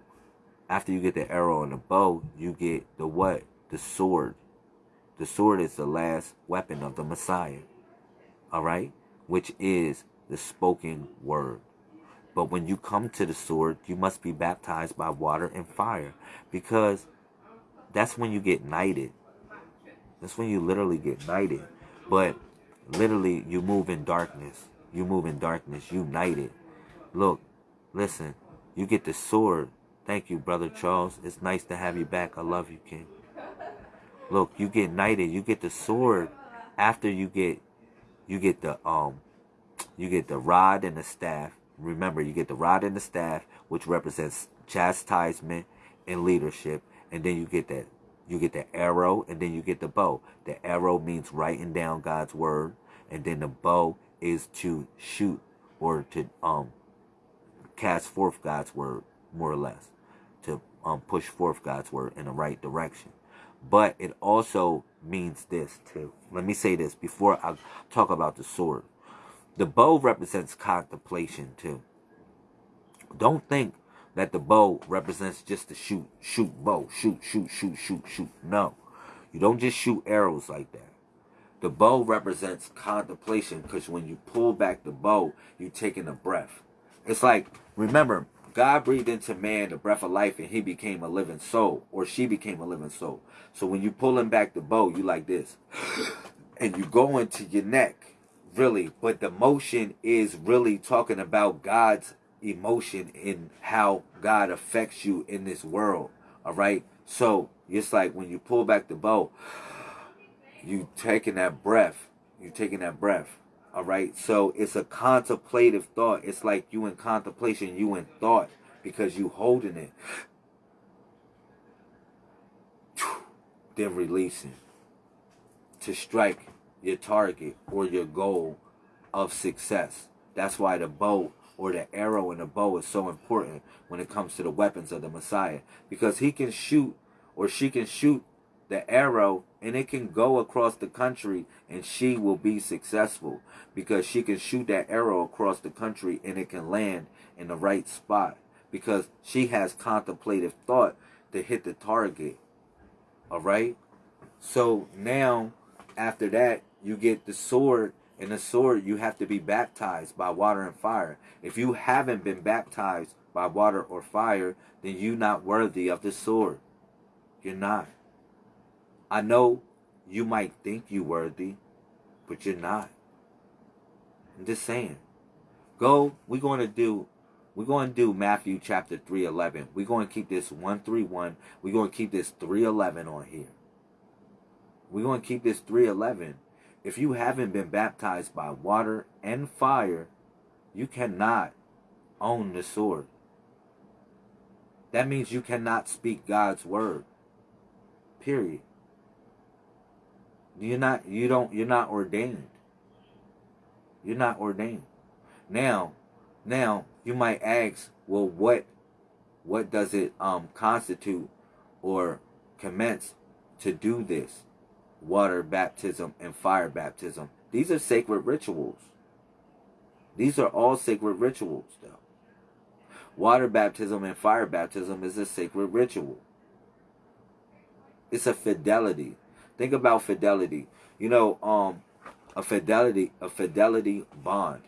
After you get the arrow and the bow, you get the what? The sword. The sword is the last weapon of the Messiah. All right? which is the spoken word. But when you come to the sword, you must be baptized by water and fire because that's when you get knighted. That's when you literally get knighted. But literally, you move in darkness. You move in darkness. You knighted. Look, listen, you get the sword. Thank you, Brother Charles. It's nice to have you back. I love you, King. Look, you get knighted. You get the sword after you get you get the um you get the rod and the staff. Remember, you get the rod and the staff, which represents chastisement and leadership, and then you get that you get the arrow, and then you get the bow. The arrow means writing down God's word, and then the bow is to shoot or to um cast forth God's word, more or less, to um push forth God's word in the right direction. But it also means this too. Let me say this before I talk about the sword. The bow represents contemplation too. Don't think that the bow represents just the shoot, shoot, bow, shoot, shoot, shoot, shoot, shoot. No. You don't just shoot arrows like that. The bow represents contemplation because when you pull back the bow, you're taking a breath. It's like, remember, God breathed into man the breath of life and he became a living soul, or she became a living soul. So when you pulling back the bow, you like this. And you go into your neck really, but the motion is really talking about God's emotion and how God affects you in this world. All right. So it's like when you pull back the bow, you taking that breath. You taking that breath. All right. So it's a contemplative thought. It's like you in contemplation, you in thought because you holding it. Then releasing to strike your target or your goal of success. That's why the bow or the arrow in the bow is so important when it comes to the weapons of the Messiah. Because he can shoot or she can shoot the arrow and it can go across the country and she will be successful because she can shoot that arrow across the country and it can land in the right spot because she has contemplative thought to hit the target. All right? So now after that you get the sword and the sword you have to be baptized by water and fire if you haven't been baptized by water or fire then you're not worthy of the sword you're not i know you might think you worthy but you're not i'm just saying go we're going to do we're going to do matthew chapter 311 we're going to keep this 131 we're going to keep this 311 on here we're going to keep this 311 if you haven't been baptized by water and fire, you cannot own the sword. That means you cannot speak God's word. Period. You're not you don't you're not ordained. You're not ordained. Now, now you might ask, well what what does it um constitute or commence to do this? water baptism, and fire baptism. These are sacred rituals. These are all sacred rituals, though. Water baptism and fire baptism is a sacred ritual. It's a fidelity. Think about fidelity. You know, um, a fidelity, a fidelity bond.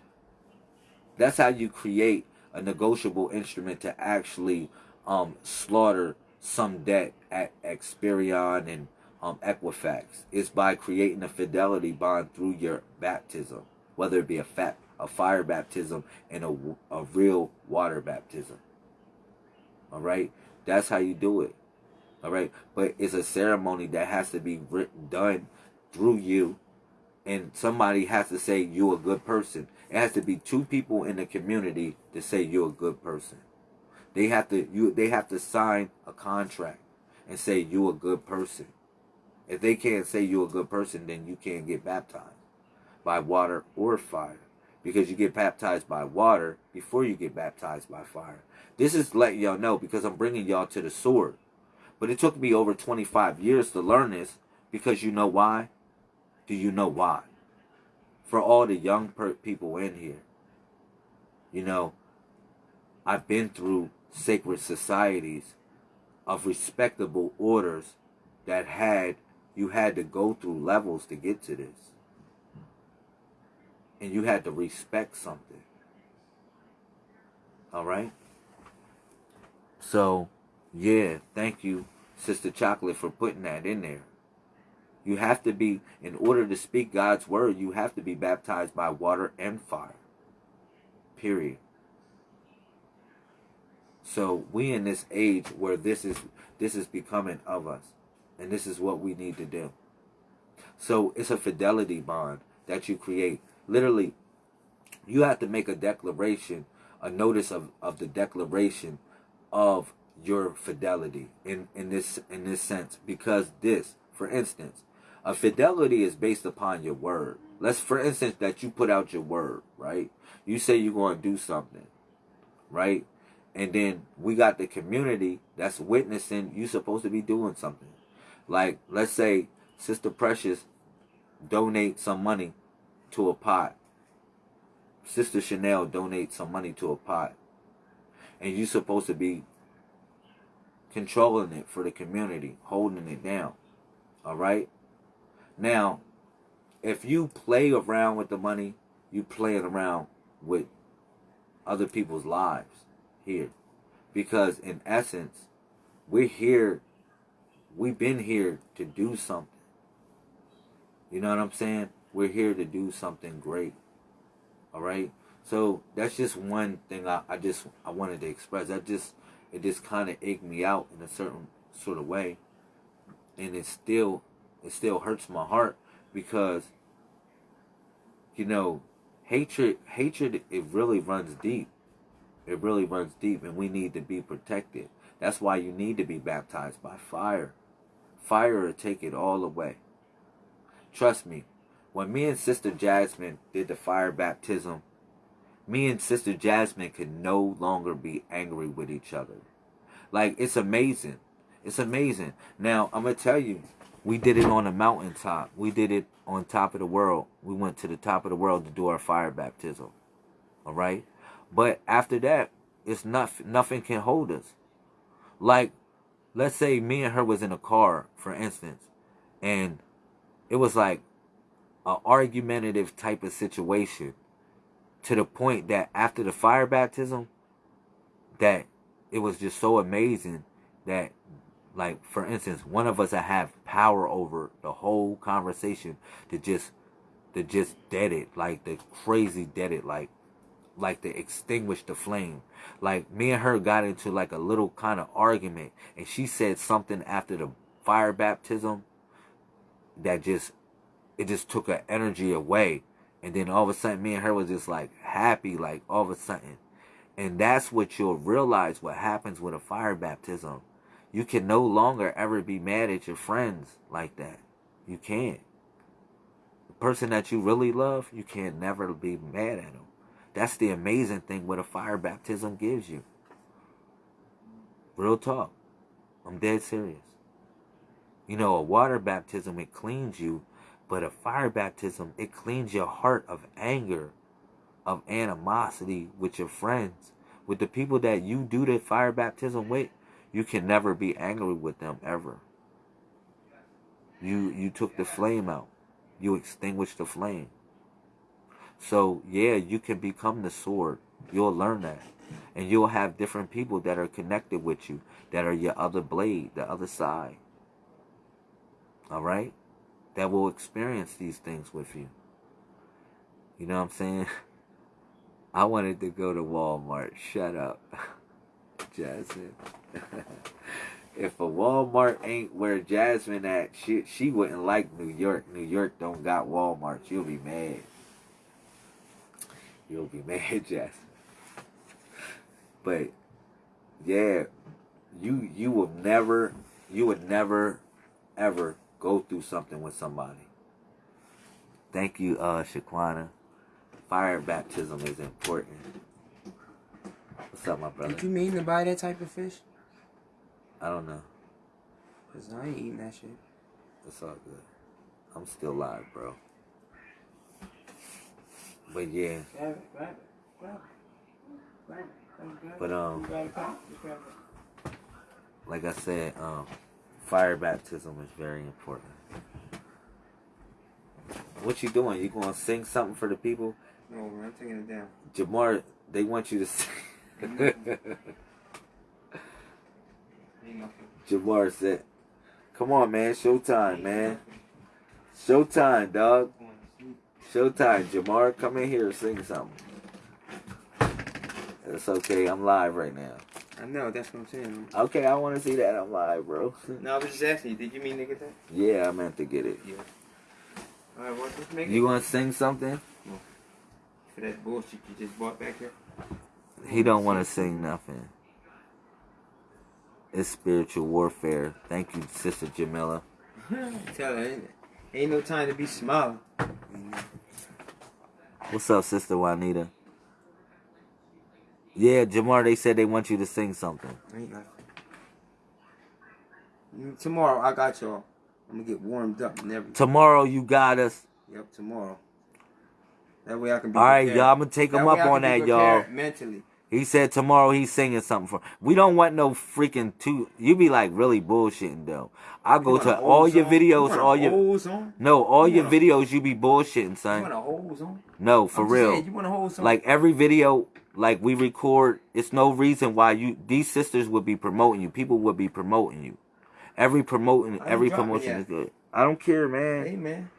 That's how you create a negotiable instrument to actually um, slaughter some debt at Experian and um, Equifax is by creating a fidelity bond through your baptism, whether it be a fat, a fire baptism and a, a real water baptism. All right, that's how you do it. All right, but it's a ceremony that has to be written, done through you, and somebody has to say you're a good person. It has to be two people in the community to say you're a good person. They have to you. They have to sign a contract and say you're a good person. If they can't say you're a good person, then you can't get baptized by water or fire. Because you get baptized by water before you get baptized by fire. This is letting y'all know because I'm bringing y'all to the sword. But it took me over 25 years to learn this because you know why? Do you know why? For all the young people in here, you know, I've been through sacred societies of respectable orders that had you had to go through levels to get to this. and you had to respect something. All right? So, yeah, thank you, Sister Chocolate, for putting that in there. You have to be, in order to speak God's word, you have to be baptized by water and fire. Period. So we in this age where this is this is becoming of us. And this is what we need to do. So it's a fidelity bond that you create. Literally, you have to make a declaration, a notice of, of the declaration of your fidelity in, in this in this sense. Because this, for instance, a fidelity is based upon your word. Let's for instance that you put out your word, right? You say you're going to do something, right? And then we got the community that's witnessing you supposed to be doing something. Like, let's say Sister Precious donate some money to a pot. Sister Chanel donate some money to a pot. And you're supposed to be controlling it for the community, holding it down. All right? Now, if you play around with the money, you playing around with other people's lives here. Because in essence, we're here, we've been here to do something. You know what I'm saying? We're here to do something great. All right? So that's just one thing I, I just I wanted to express. That just it just kind of egged me out in a certain sort of way, and it still it still hurts my heart because you know hatred hatred it really runs deep it really runs deep and we need to be protected. That's why you need to be baptized by fire. Fire will take it all away. Trust me, when me and Sister Jasmine did the fire baptism, me and Sister Jasmine could no longer be angry with each other. Like, it's amazing. It's amazing. Now, I'm going to tell you, we did it on a mountaintop. We did it on top of the world. We went to the top of the world to do our fire baptism. All right? But after that, it's not nothing can hold us. Like, let's say me and her was in a car, for instance, and it was like a argumentative type of situation to the point that after the fire baptism, that it was just so amazing that like for instance one of us that have power over the whole conversation to just to just dead it like the crazy dead it like like to extinguish the flame. Like me and her got into like a little kind of argument and she said something after the fire baptism that just it just took her energy away. And then all of a sudden me and her was just like happy like all of a sudden. And that's what you'll realize what happens with a fire baptism. You can no longer ever be mad at your friends like that. You can't. The person that you really love, you can't never be mad at them. That's the amazing thing what a fire baptism gives you. Real talk. I'm dead serious. You know, a water baptism, it cleans you, but a fire baptism, it cleans your heart of anger, of animosity with your friends. With the people that you do the fire baptism with, you can never be angry with them ever. You you took the flame out. You extinguished the flame. So yeah, you can become the sword. You'll learn that. And you'll have different people that are connected with you, that are your other blade, the other side. All right? That will experience these things with you. You know what I'm saying? I wanted to go to Walmart. Shut up. Jasmine. if a Walmart ain't where Jasmine at, she she wouldn't like New York. New York don't got Walmart. She'll be mad. You'll be mad, Jasmine. But yeah, you you will never you would never ever go through something with somebody. Thank you, uh Shaquana. Fire baptism is important. What's up, my brother? Did you mean to buy that type of fish? I don't know. Cause I ain't eating that shit. It's all good. I'm still live, bro. But yeah. Grab it, grab it, grab it. But um You got a pack? Just grab it. like I said, um fire baptism is very important. What you doing? You gonna sing something for the people? No, I'm taking it down. Jamar, they want you to sing. Jamar said, "Come on, man, showtime, man, showtime, dog, Going to sleep. showtime." Jamar, come in here and sing something. It's okay. I'm live right now. I know, that's what I'm saying. Okay, I want to see that. I'm live, bro. No, I was just asking you, did you mean to get that? yeah, I meant to get it. Yeah. Alright, well, just make You want to sing something? for that bullshit you just bought back here. He don't want to sing nothing. It's spiritual warfare. Thank you, Sister Jamila. Tell her, ain't, ain't no time to be smiling. What's up, Sister Juanita? Yeah, Jamar, they said they want you to sing something. Ain't nothing. Tomorrow, I got y'all. I'm gonna get warmed up and everything. Tomorrow you got us. Yep, tomorrow. That way I can be All right, y'all. I'm gonna take That him up on that, y'all. Mentally. He said tomorrow he's singing something for. We don't want no freaking two. You be like really bullshitting though. I go to all your song? You videos, all your song? no, all You your videos. You be bullshitting, You want son. a whole song? No, for I'm real. saying, you want a whole song? Like every video, like we record, it's no reason why you these sisters would be promoting you. People would be promoting you. Every promoting, every promotion is good. I don't care, man. hey man,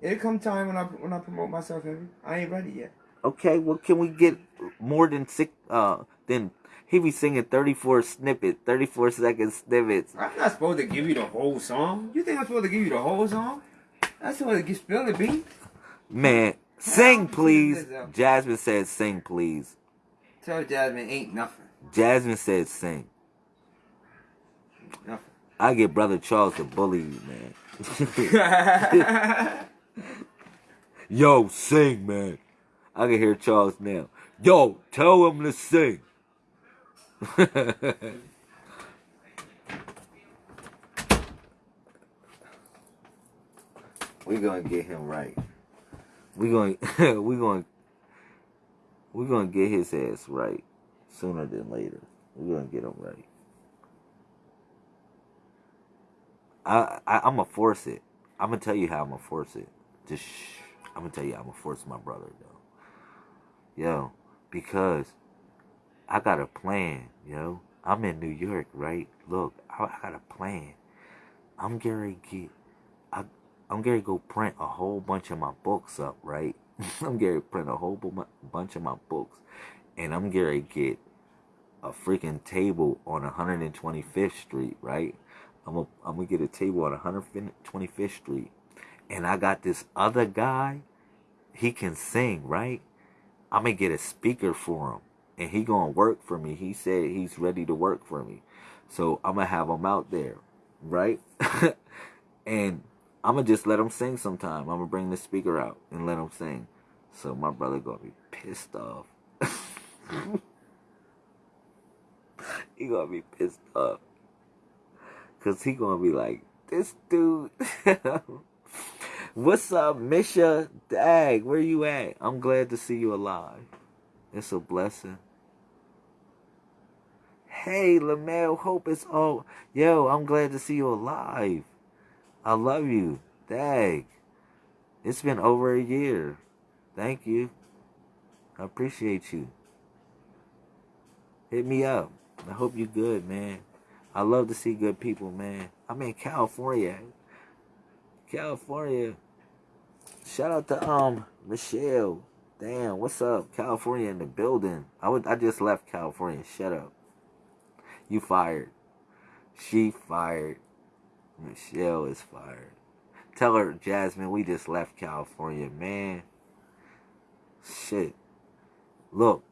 it'll come time when I when I promote myself. I ain't ready yet. Okay, well, can we get more than six? Uh, then he be singing thirty four snippet, thirty four second snippets. I'm not supposed to give you the whole song. You think I'm supposed to give you the whole song? I'm supposed to get spill the beat. Man, sing please. Jasmine said sing please. Tell Jasmine ain't nothing. Jasmine said sing. Nothing. I get brother Charles to bully you, man. Yo, sing, man. I can hear Charles now. Yo, tell him to sing. We're gonna get him right. We're going we're going we're gonna get his ass right sooner than later. We're gonna get him right. I, I I'm gonna force it. I'm gonna tell you how I'm gonna force it. Just shh. I'm gonna tell you I'm gonna force my brother though. Yo, because I got a plan, yo. I'm in New York, right? Look, I, I got a plan. I'm gonna get I I'm gonna go print a whole bunch of my books up, right? I'm gonna print a whole bu- bunch of my books, and I'm gonna get a freaking table on 125th Street, right? I'm gonna I'm gonna get a table on 125th Street, and I got this other guy. He can sing, right? I'm gonna get a speaker for him, and he gonna work for me. He said he's ready to work for me, so I'm gonna have him out there, right? and I'm gonna just let him sing sometime. I'm gonna bring the speaker out and let him sing. So my brother gonna be pissed off. he gonna be pissed off. Cause he gonna be like, this dude. What's up, Misha? Dag, where you at? I'm glad to see you alive. It's a blessing. Hey, Lamel, hope it's all. Yo, I'm glad to see you alive. I love you. Dag. It's been over a year. Thank you. I appreciate you. Hit me up. I hope you good, man. I love to see good people, man. I'm in California. California. Shout out to um Michelle. Damn, what's up? California in the building. I would I just left California. Shut up. You fired. She fired. Michelle is fired. Tell her, Jasmine, we just left California, man. Shit. Look,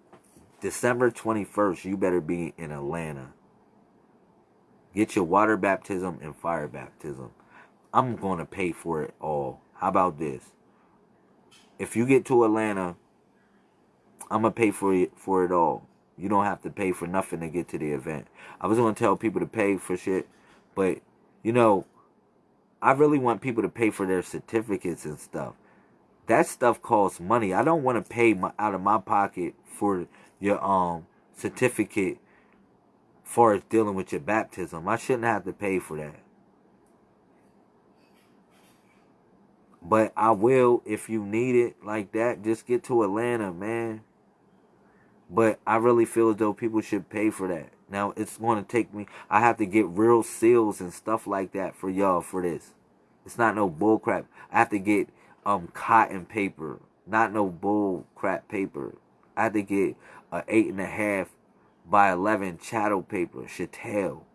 December 21st, you better be in Atlanta. Get your water baptism and fire baptism. I'm going to pay for it all. How about this? If you get to Atlanta, I'm going to pay for it, for it all. You don't have to pay for nothing to get to the event. I was going to tell people to pay for shit, but you know, I really want people to pay for their certificates and stuff. That stuff costs money. I don't want to pay my, out of my pocket for your um certificate far as dealing with your baptism. I shouldn't have to pay for that. But I will if you need it like that. Just get to Atlanta, man. But I really feel as though people should pay for that. Now it's going to take me. I have to get real seals and stuff like that for y'all for this. It's not no bull crap. I have to get um cotton paper, not no bull crap paper. I have to get a eight and a half by eleven chattel paper, chattel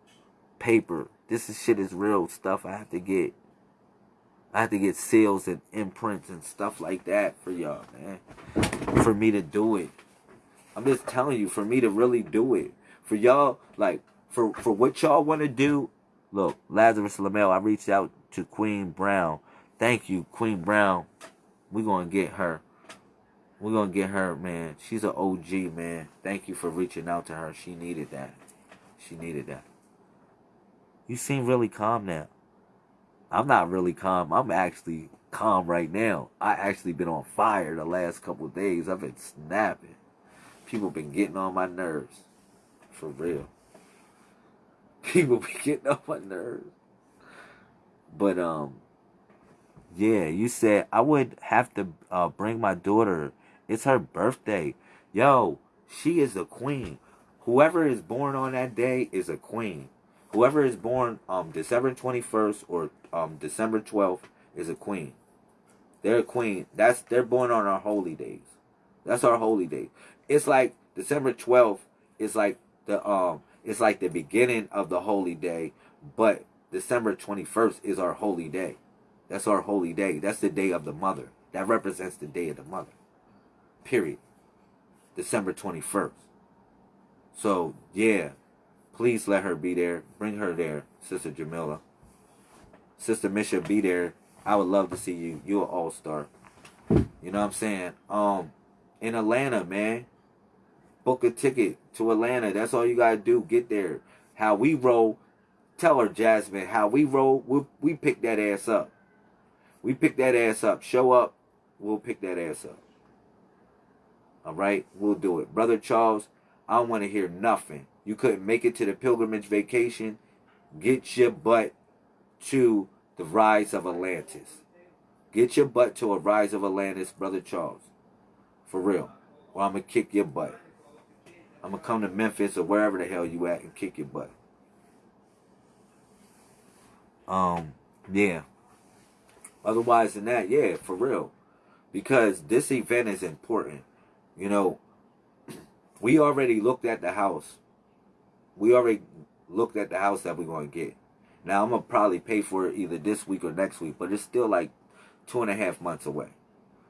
paper. This is shit is real stuff. I have to get. I have to get seals and imprints and stuff like that for y'all, man. For me to do it. I'm just telling you, for me to really do it. For y'all, like, for, for what y'all want to do, look, Lazarus Lamel, I reached out to Queen Brown. Thank you, Queen Brown. We're going to get her. We're going to get her, man. She's an OG, man. Thank you for reaching out to her. She needed that. She needed that. You seem really calm now. I'm not really calm. I'm actually calm right now. I actually been on fire the last couple days. I've been snapping. People been getting on my nerves. For real. People be getting on my nerves. But um yeah, you said I would have to uh, bring my daughter. It's her birthday. Yo, she is a queen. Whoever is born on that day is a queen. Whoever is born um December 21st or um December 12th is a queen. They're a queen. That's they're born on our holy days. That's our holy day. It's like December 12th is like the um it's like the beginning of the holy day, but December 21st is our holy day. That's our holy day. That's the day of the mother. That represents the day of the mother. Period. December 21st. So, yeah, Please let her be there. Bring her there, Sister Jamila. Sister Misha, be there. I would love to see you. You're an all-star. You know what I'm saying? Um, in Atlanta, man. Book a ticket to Atlanta. That's all you gotta do. Get there. How we roll. Tell her, Jasmine, how we roll. We we pick that ass up. We pick that ass up. Show up. We'll pick that ass up. All right, we'll do it, brother Charles. I don't want to hear nothing you couldn't make it to the pilgrimage vacation, get your butt to the Rise of Atlantis. Get your butt to a Rise of Atlantis, Brother Charles. For real. Or I'm going to kick your butt. I'm going to come to Memphis or wherever the hell you at and kick your butt. Um, yeah. Otherwise than that, yeah, for real. Because this event is important. You know, we already looked at the house we already looked at the house that we're going to get. Now, I'm going to probably pay for it either this week or next week, but it's still like two and a half months away.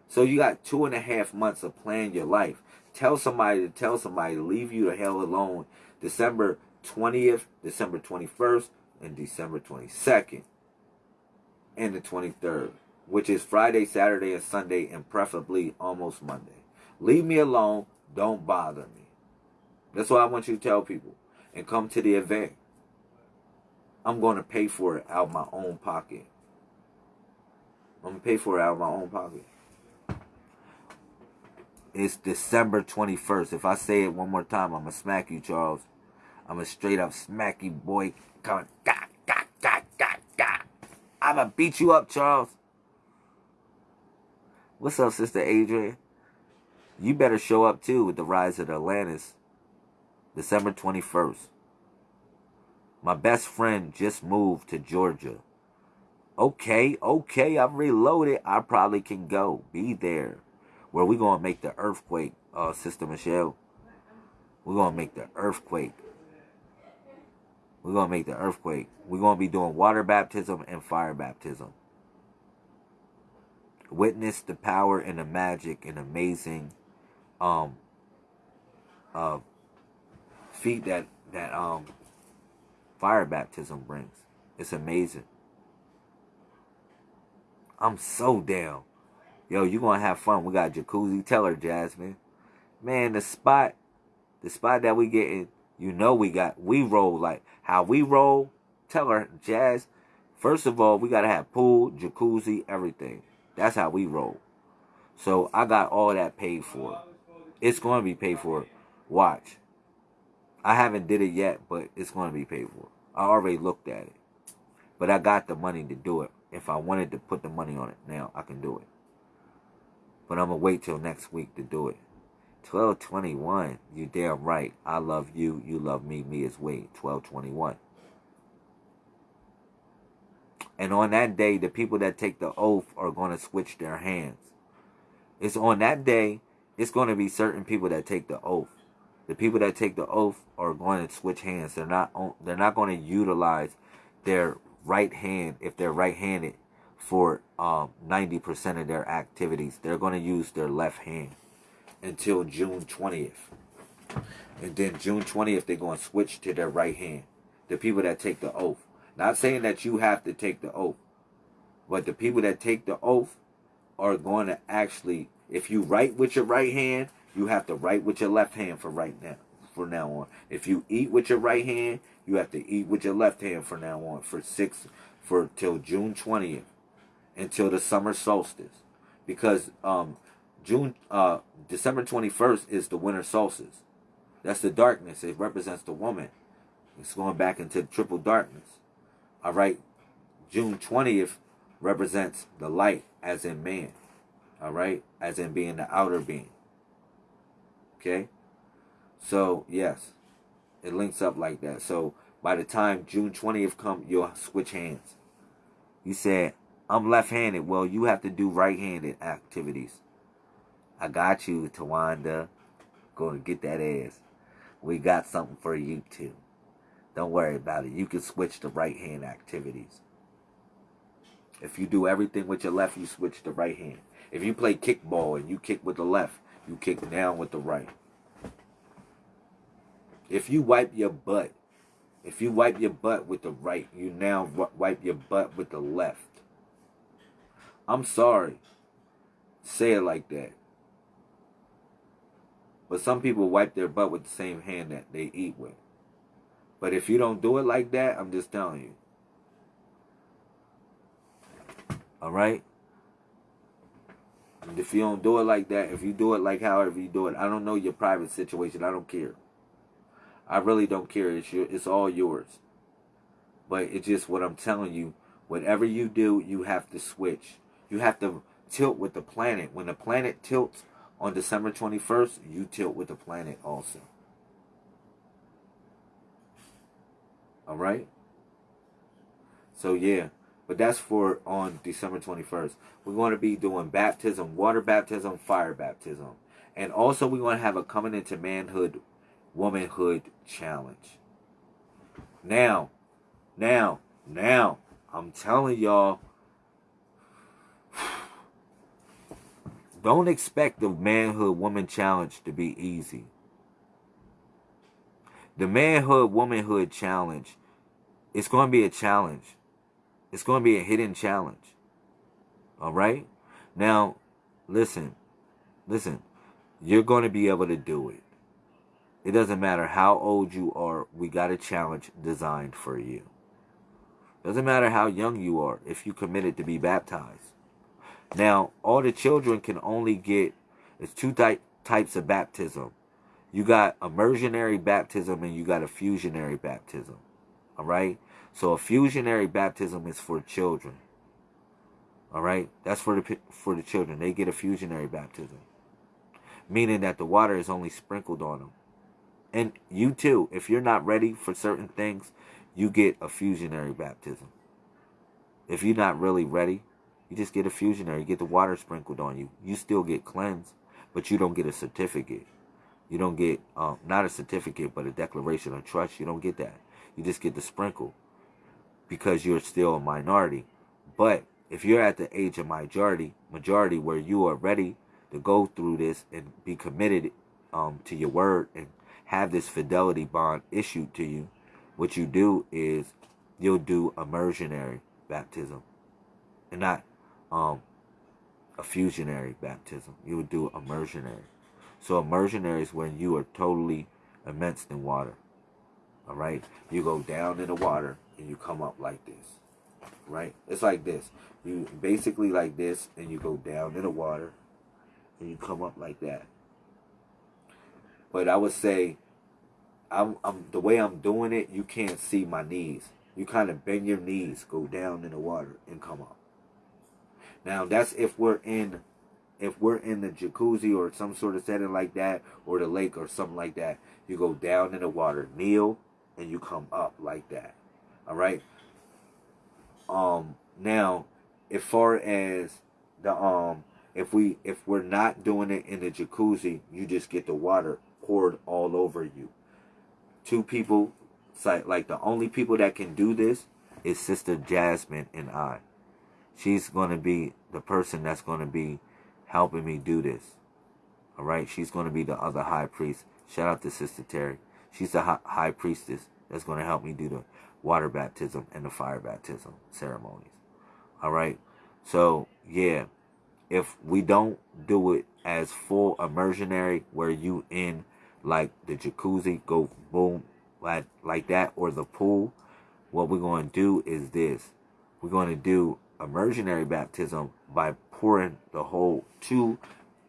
So you got two and a half months of planning your life. Tell somebody to tell somebody to leave you the hell alone December 20th, December 21st, and December 22nd, and the 23rd, which is Friday, Saturday, and Sunday, and preferably almost Monday. Leave me alone. Don't bother me. That's what I want you to tell people and come to the event, I'm going to pay for it out of my own pocket. I'm going to pay for it out of my own pocket. It's December 21st. If I say it one more time, I'm going to smack you, Charles. I'm going to straight up smack you, boy. Coming, God, God, God, God, God. I'm going to beat you up, Charles. What's up, Sister Adrian? You better show up, too, with the rise of the Atlantis. December 21st. My best friend just moved to Georgia. Okay, okay, I'm reloaded. I probably can go. Be there. Where we're going to make the earthquake, uh, Sister Michelle. We're going to make the earthquake. We're going to make the earthquake. We're going to be doing water baptism and fire baptism. Witness the power and the magic and amazing um, uh, feat that that um fire baptism brings. It's amazing. I'm so down. Yo, you gonna have fun. We got jacuzzi. Tell her, Jasmine. Man, the spot, the spot that we getting, you know we got, we roll like how we roll. Tell her, Jazz. First of all, we gotta have pool, jacuzzi, everything. That's how we roll. So I got all that paid for. It's gonna be paid for. Watch. I haven't did it yet, but it's to be paid for. I already looked at it. But I got the money to do it. If I wanted to put the money on it now, I can do it. But I'm gonna wait till next week to do it. 1221, you damn right. I love you, you love me, me is we. 1221. And on that day, the people that take the oath are going to switch their hands. It's on that day, it's going to be certain people that take the oath. The people that take the oath are going to switch hands. They're not they're not going to utilize their right hand if they're right-handed for um, 90% of their activities. They're going to use their left hand until June 20th. And then June 20th, they're going to switch to their right hand. The people that take the oath. Not saying that you have to take the oath, but the people that take the oath are going to actually, if you write with your right hand, you have to write with your left hand for right now, for now on. If you eat with your right hand, you have to eat with your left hand for now on, for six, for till June 20th, until the summer solstice, because um, June, uh, December 21st is the winter solstice. That's the darkness. It represents the woman. It's going back into triple darkness. All right. June 20th represents the light as in man. All right. As in being the outer being. Okay. So, yes. It links up like that. So, by the time June 20th come, you'll switch hands. You said, I'm left-handed. Well, you have to do right-handed activities. I got you, Tawanda. Go and get that ass. We got something for you, too. Don't worry about it. You can switch to right hand activities. If you do everything with your left, you switch to right hand. If you play kickball and you kick with the left, you kick down with the right. If you wipe your butt, if you wipe your butt with the right, you now wipe your butt with the left. I'm sorry. Say it like that. But some people wipe their butt with the same hand that they eat with. But if you don't do it like that, I'm just telling you. All right? And if you don't do it like that, if you do it like however you do it, I don't know your private situation. I don't care. I really don't care. It's your, it's all yours. But it's just what I'm telling you. Whatever you do, you have to switch. You have to tilt with the planet. When the planet tilts on December 21st, you tilt with the planet also. All right. So yeah, but that's for on December 21st. We're going to be doing baptism, water baptism, fire baptism. And also we're going to have a coming into manhood, womanhood challenge. Now, now, now, I'm telling y'all, don't expect the manhood woman challenge to be easy. The manhood womanhood challenge it's going to be a challenge. It's going to be a hidden challenge. All right? Now, listen. Listen. You're going to be able to do it. It doesn't matter how old you are. We got a challenge designed for you. Doesn't matter how young you are if you committed to be baptized. Now, all the children can only get it's two type, types of baptism. You got immersionary baptism and you got a fusionary baptism. All right. So a fusionary baptism is for children. All right. That's for the for the children. They get a fusionary baptism, meaning that the water is only sprinkled on them. And you too, if you're not ready for certain things, you get a fusionary baptism. If you're not really ready, you just get a fusionary. You get the water sprinkled on you. You still get cleansed, but you don't get a certificate. You don't get um, not a certificate, but a declaration of trust. You don't get that. You just get the sprinkle because you're still a minority. But if you're at the age of majority, majority where you are ready to go through this and be committed um, to your word and have this fidelity bond issued to you, what you do is you'll do immersionary baptism and not um, a fusionary baptism. You would do immersionary. So immersionary is when you are totally immersed in water. All right, you go down in the water and you come up like this. Right? It's like this. You basically like this and you go down in the water and you come up like that. But I would say I'm, I'm the way I'm doing it, you can't see my knees. You kind of bend your knees, go down in the water, and come up. Now that's if we're in if we're in the jacuzzi or some sort of setting like that, or the lake or something like that, you go down in the water, kneel, and you come up like that. All right. Um. Now, as far as the um, if we if we're not doing it in the jacuzzi, you just get the water poured all over you. Two people, like like the only people that can do this is Sister Jasmine and I. She's gonna be the person that's gonna be helping me do this. All right, she's going to be the other high priest. Shout out to Sister Terry. She's the high priestess that's going to help me do the water baptism and the fire baptism ceremonies. All right, so yeah, if we don't do it as full immersionary, where you in like the jacuzzi, go boom like like that, or the pool, what we're going to do is this: we're going to do immersionary baptism by pouring the whole two,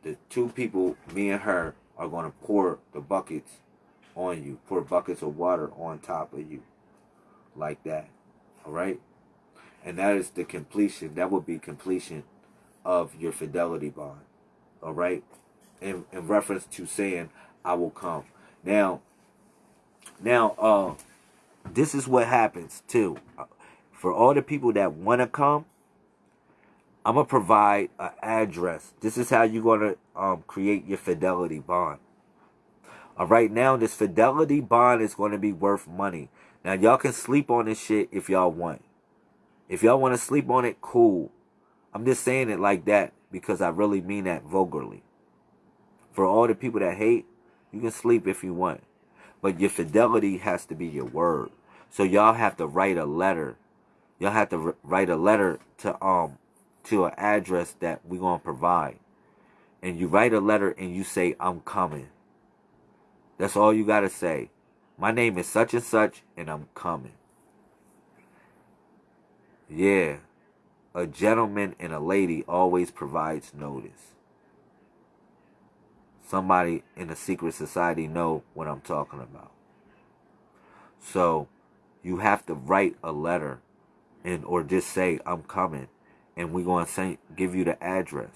the two people, me and her, are going to pour the buckets on you, pour buckets of water on top of you, like that. All right, and that is the completion. That would be completion of your fidelity bond. All right, in in reference to saying, "I will come." Now, now, uh, this is what happens too. For all the people that want to come, I'm gonna provide an address. This is how you're gonna um, create your fidelity bond. All right, now this fidelity bond is gonna be worth money. Now y'all can sleep on this shit if y'all want. If y'all want to sleep on it, cool. I'm just saying it like that because I really mean that vulgarly. For all the people that hate, you can sleep if you want. But your fidelity has to be your word. So y'all have to write a letter. Y'all have to write a letter to um to an address that we're going to provide. And you write a letter and you say, I'm coming. That's all you got to say. My name is such and such and I'm coming. Yeah. A gentleman and a lady always provides notice. Somebody in a secret society know what I'm talking about. So you have to write a letter and or just say I'm coming and we're going to send, give you the address.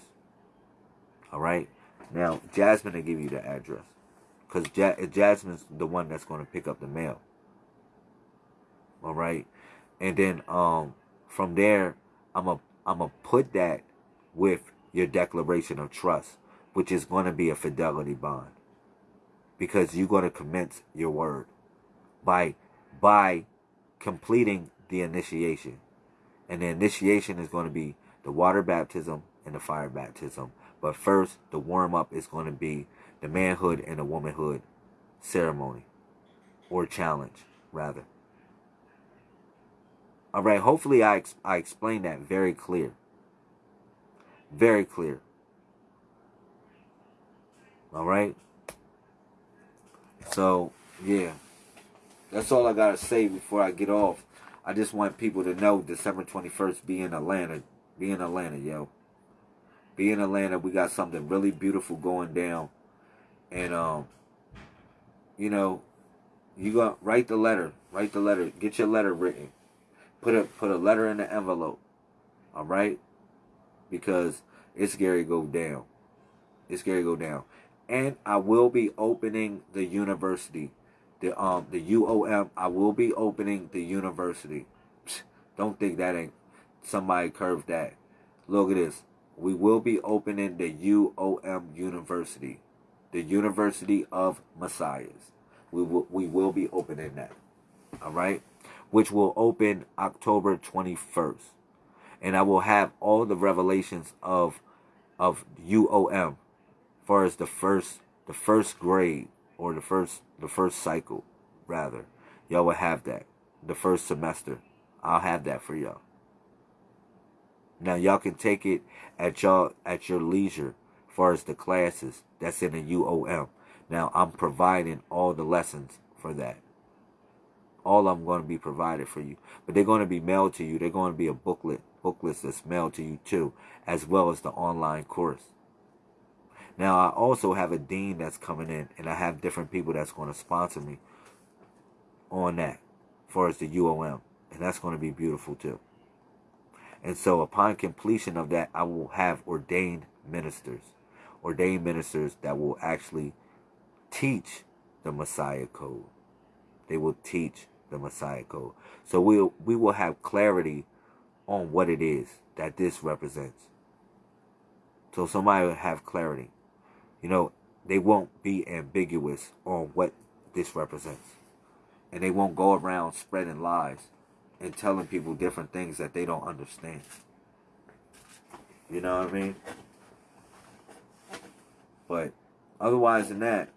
All right. Now, Jasmine will give you the address because ja- Jasmine's the one that's going to pick up the mail. All right, and then um from there, I'm going I'm gonna put that with your declaration of trust, which is going to be a fidelity bond, because you're going to commence your word by by completing the initiation. And the initiation is going to be the water baptism and the fire baptism. But first, the warm up is going to be the manhood and the womanhood ceremony or challenge, rather. All right, hopefully I, ex- I explained that very clear. Very clear. All right. So, yeah. That's all I got to say before I get off. I just want people to know December 21st be in Atlanta. Be in Atlanta, yo. Be in Atlanta. We got something really beautiful going down. And um you know, you got write the letter. Write the letter. Get your letter written. Put a put a letter in the envelope. All right? Because it's Gary go down. It's Gary go down. And I will be opening the university the um the UOM. I will be opening the university. Don't think that ain't somebody curved that. Look at this. We will be opening the UOM University, the University of Messiahs. We will we will be opening that. All right, which will open October twenty first, and I will have all the revelations of of UOM, far as the first the first grade or the first the first cycle rather. Y'all will have that. The first semester. I'll have that for y'all. Now y'all can take it at y'all at your leisure as far as the classes. That's in the uom now i'm providing all the lessons for that. All i'm going to be provided for you. But they're going to be mailed to you. They're going to be a booklet booklets that's mailed to you too as well as the online course now, I also have a dean that's coming in, and I have different people that's going to sponsor me on that, as far as the UOM And that's going to be beautiful too. And so upon completion of that, I will have ordained ministers. Ordained ministers that will actually teach the Messiah code. They will teach the Messiah code. So we we'll, we will have clarity on what it is that this represents. So somebody will have clarity. You know, they won't be ambiguous on what this represents. And they won't go around spreading lies and telling people different things that they don't understand. You know what I mean? But otherwise than that,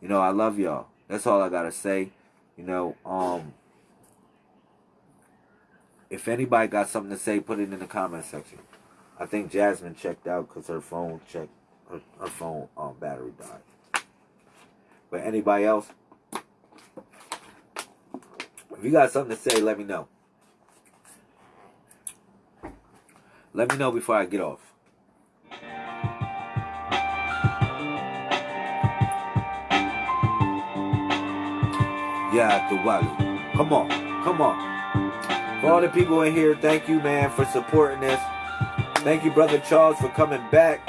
you know, I love y'all. That's all I gotta say. You know, um if anybody got something to say, put it in the comment section. I think Jasmine checked out because her phone checked her, her phone um, battery died. But anybody else, if you got something to say, let me know. Let me know before I get off. Yeah, the Walu. Come on, come on. For all the people in here, thank you, man, for supporting this. Thank you, Brother Charles, for coming back.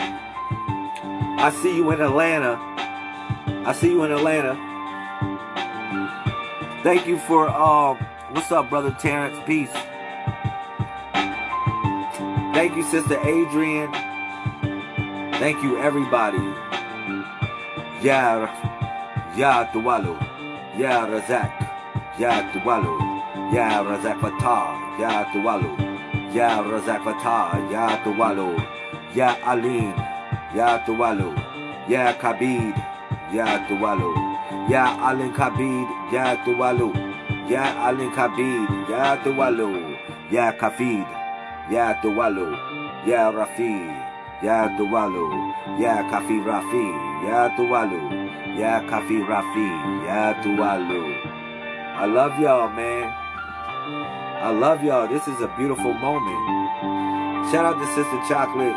I see you in Atlanta. I see you in Atlanta. Thank you for um what's up, brother Terrence? Peace. Thank you, Sister Adrian. Thank you, everybody. Ya Ya Tuwalu. Ya Razak. Ya Tuwalu. Ya Razak Fatah. Ya Tuwalu. Ya Razak Fatah. Ya Tuwalu. Ya Aline. Ya Tuwalu. Ya Kabid. Ya Tuwalu. Ya Alin Kabid. Ya Tuwalu. Ya Alin Kabid. Ya Tuwalu. Ya Kafid. Ya Tuwalu. Ya Rafi. Ya Tuwalu. Ya Kafi Rafi. Ya Tuwalu. Ya Kafi Rafi. Ya Tuwalu. I love y'all, man. I love y'all. This is a beautiful moment. Shout out to Sister Chocolate.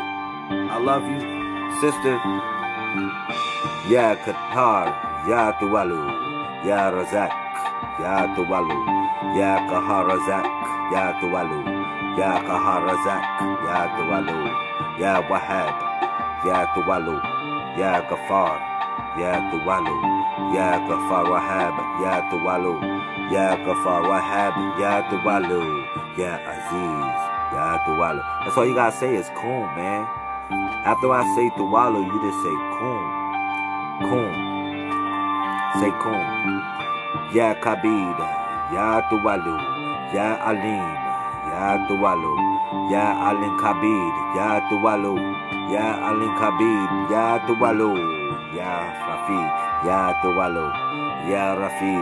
I love you, sister. Ya Qatar. Ya Tuwalu. Ya Razak. Ya Tuwalu. Ya Kaharazak. Ya Tuwalu. Ya Kaharazak. Ya Tuwalu. Ya Wahab. Ya Tuwalu. Ya Gafar. Ya Tuwalu. Ya Gafar Wahab. Ya Tuwalu. Ya Gafar Wahab. Ya Tuwalu. Ya Aziz. Ya Tuwalu. That's all you gotta say is Kum, man. After I say Tuwalu, you just say Kum. Kum. Say Kum. Ya Kabid. Ya Tuwalu. Ya Alim. Ya Tuwalu. Ya Alin Kabid. Ya Tuwalu. Ya Alin Kabid. Ya Tuwalu. Ya Rafi. Ya Tuwalu. Ya Rafi.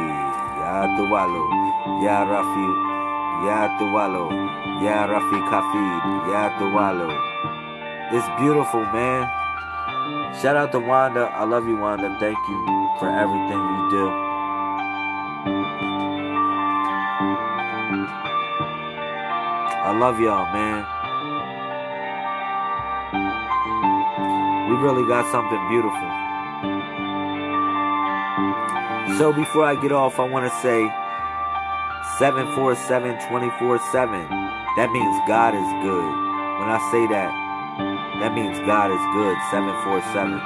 Ya Tuwalu. Ya Rafi. Ya Tuwalu. Ya Rafi Kafid. Ya Tuwalu. It's beautiful, man. Shout out to Wanda. I love you, Wanda. Thank you for everything you do. I love y'all, man. We really got something beautiful. So before I get off, I want to say 747 24 7. That means God is good. When I say that, that means God is good. 747.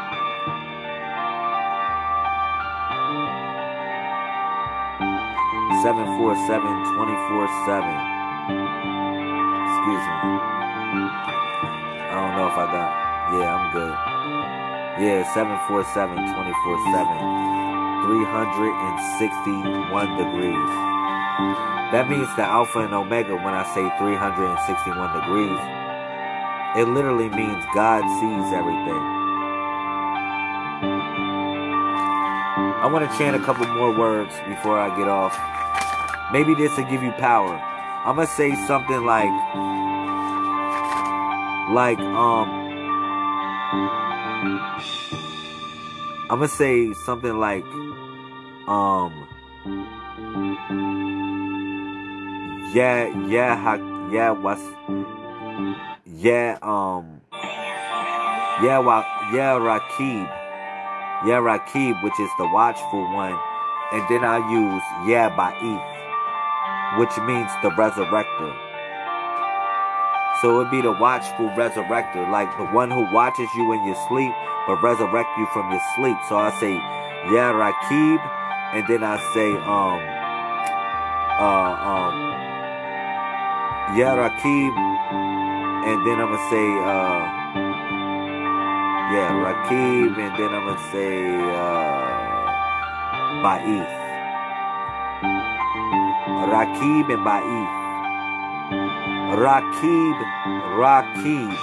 Seven four seven twenty four seven. Excuse me. I don't know if I got. Yeah, I'm good. Yeah, 747 24 7. 361 degrees. That means the Alpha and Omega when I say 361 degrees. It literally means God sees everything. I want to chant a couple more words before I get off. Maybe this will give you power. I'm going to say something like, like, um, I'm going to say something like, um, yeah, yeah, yeah, what's, yeah, um, yeah, wa, yeah, Rakib, yeah, Rakib, which is the watchful one, and then I use yeah, by Ba'ith, which means the resurrector. So it would be the watchful resurrector, like the one who watches you in your sleep, but resurrect you from your sleep. So I say, yeah Rakib, and then I say, um, uh, um, Ya Rakib, and then I'm gonna say, uh, yeah, Rakib, and then I'm gonna say, uh, Ba'ith. Rakib and Ba'ith. Rakib, Rakib,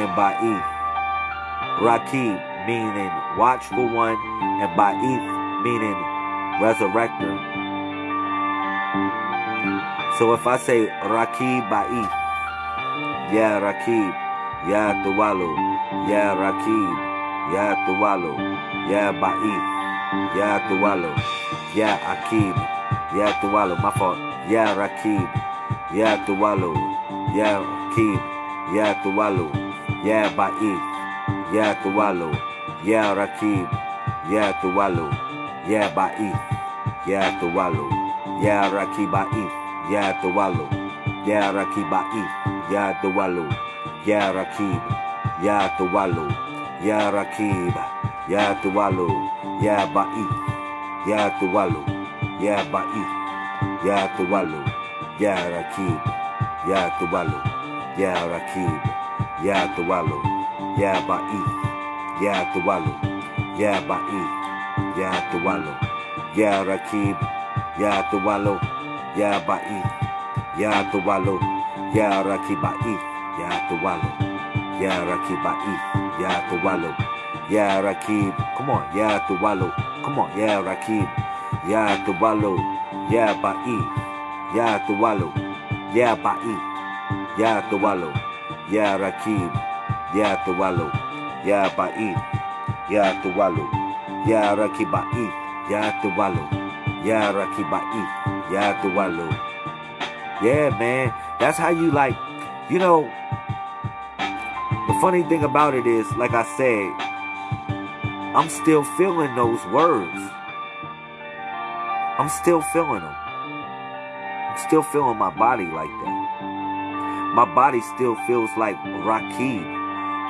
and Ba'ith. Rakib meaning watchful one, and Ba'ith meaning resurrector. So if I say Rakib Ba'ith, Ya Rakib, Ya Tuwalu, Ya Rakib, Ya Tuwalu, Ya Ba'ith, Ya Tuwalu, Ya Akib, Ya Tuwalu, fault, Ya Rakib, Ya Tuwalu, Ya Akib, Ya Tuwalu, Ya Ba'ith, Ya Tuwalu, Ya Rakib, Ya Tuwalu, Ya Ba'ith, Ya Tuwalu, Ya Rakib Ba'ith, Ya Tuwalu, Ya Rakib Ba'ith, Ya Tuwalu, Ya Rakib, Ya Tuwalu, Ya Rakib, Ya Tuwalu, Ya Ba'ith, Ya Tuwalu, Ya Ba'ith, Ya Tuwalu, Ya Rakib, Ya Tuwalu, Ya Rakib, Ya Tuwalu, Ya Ba'ith, Ya Tuwalu, Ya Ba'ith, Ya Tuwalu, Ya Rakib, Ya Tuwalu, Ya Ba'ith, Ya Tuwalu, Ya Rakib Ba'ith, Ya Tuwalu, Ya Rakib Ba'ith, Ya Tuwalu, Ya Rakib, come on, Ya Tuwalu, come on, Ya Rakib, Ya Tuwalu, Ya Ba'ith, Ya Tuwalu, Ya Ba'ith, Ya Tuwalu, Ya Rakib, Ya Tuwalu, Ya Ba'ith, Ya Tuwalu, Ya Rakib Ba'ith, Ya Tuwalu, Ya Rakib Ba'ith, Ya Tuwalu. Yeah, man, that's how you like, you know, the funny thing about it is, like I said, I'm still feeling those words. I'm still feeling them. I'm still feeling my body like that. My body still feels like Rakib.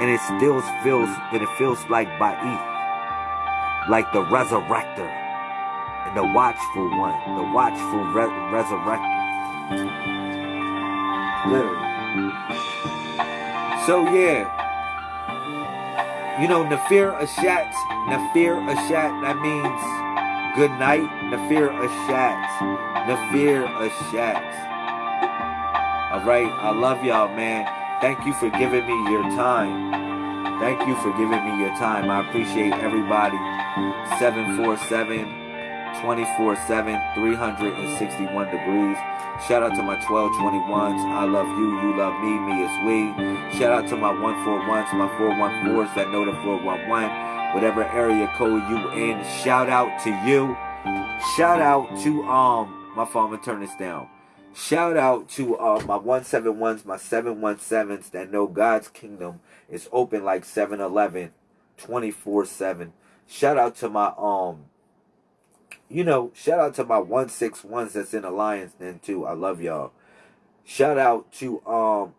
And it still feels and it feels like Ba'ith. Like the resurrector. And the watchful one. The watchful re- resurrector. Literally. So yeah. You know, Nafir Ashat, Nafir Ashat, that means good night. Nafir Ashat. Nafir Ashat. Alright, I love y'all, man. Thank you for giving me your time. Thank you for giving me your time. I appreciate everybody. 747 24 7, 361 degrees. Shout out to my 1221s. I love you. You love me. Me is we. Shout out to my 141s, my 414s that know the 411. Whatever area code you in. Shout out to you. Shout out to, um, my to turn this down. Shout out to uh, my 171s, my 717s that know God's kingdom is open like 7 Eleven 24 7. Shout out to my, um, you know, shout out to my 161s that's in Alliance then too. I love y'all. Shout out to, um,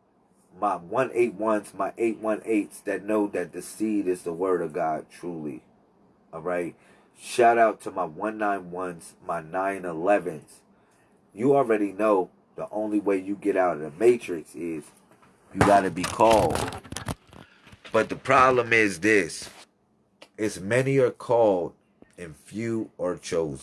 my 181s, my 818s that know that the seed is the word of God truly. All right. Shout out to my 191s, my 911s you already know the only way you get out of the matrix is you got to be called. But the problem is this. It's many are called and few are chosen.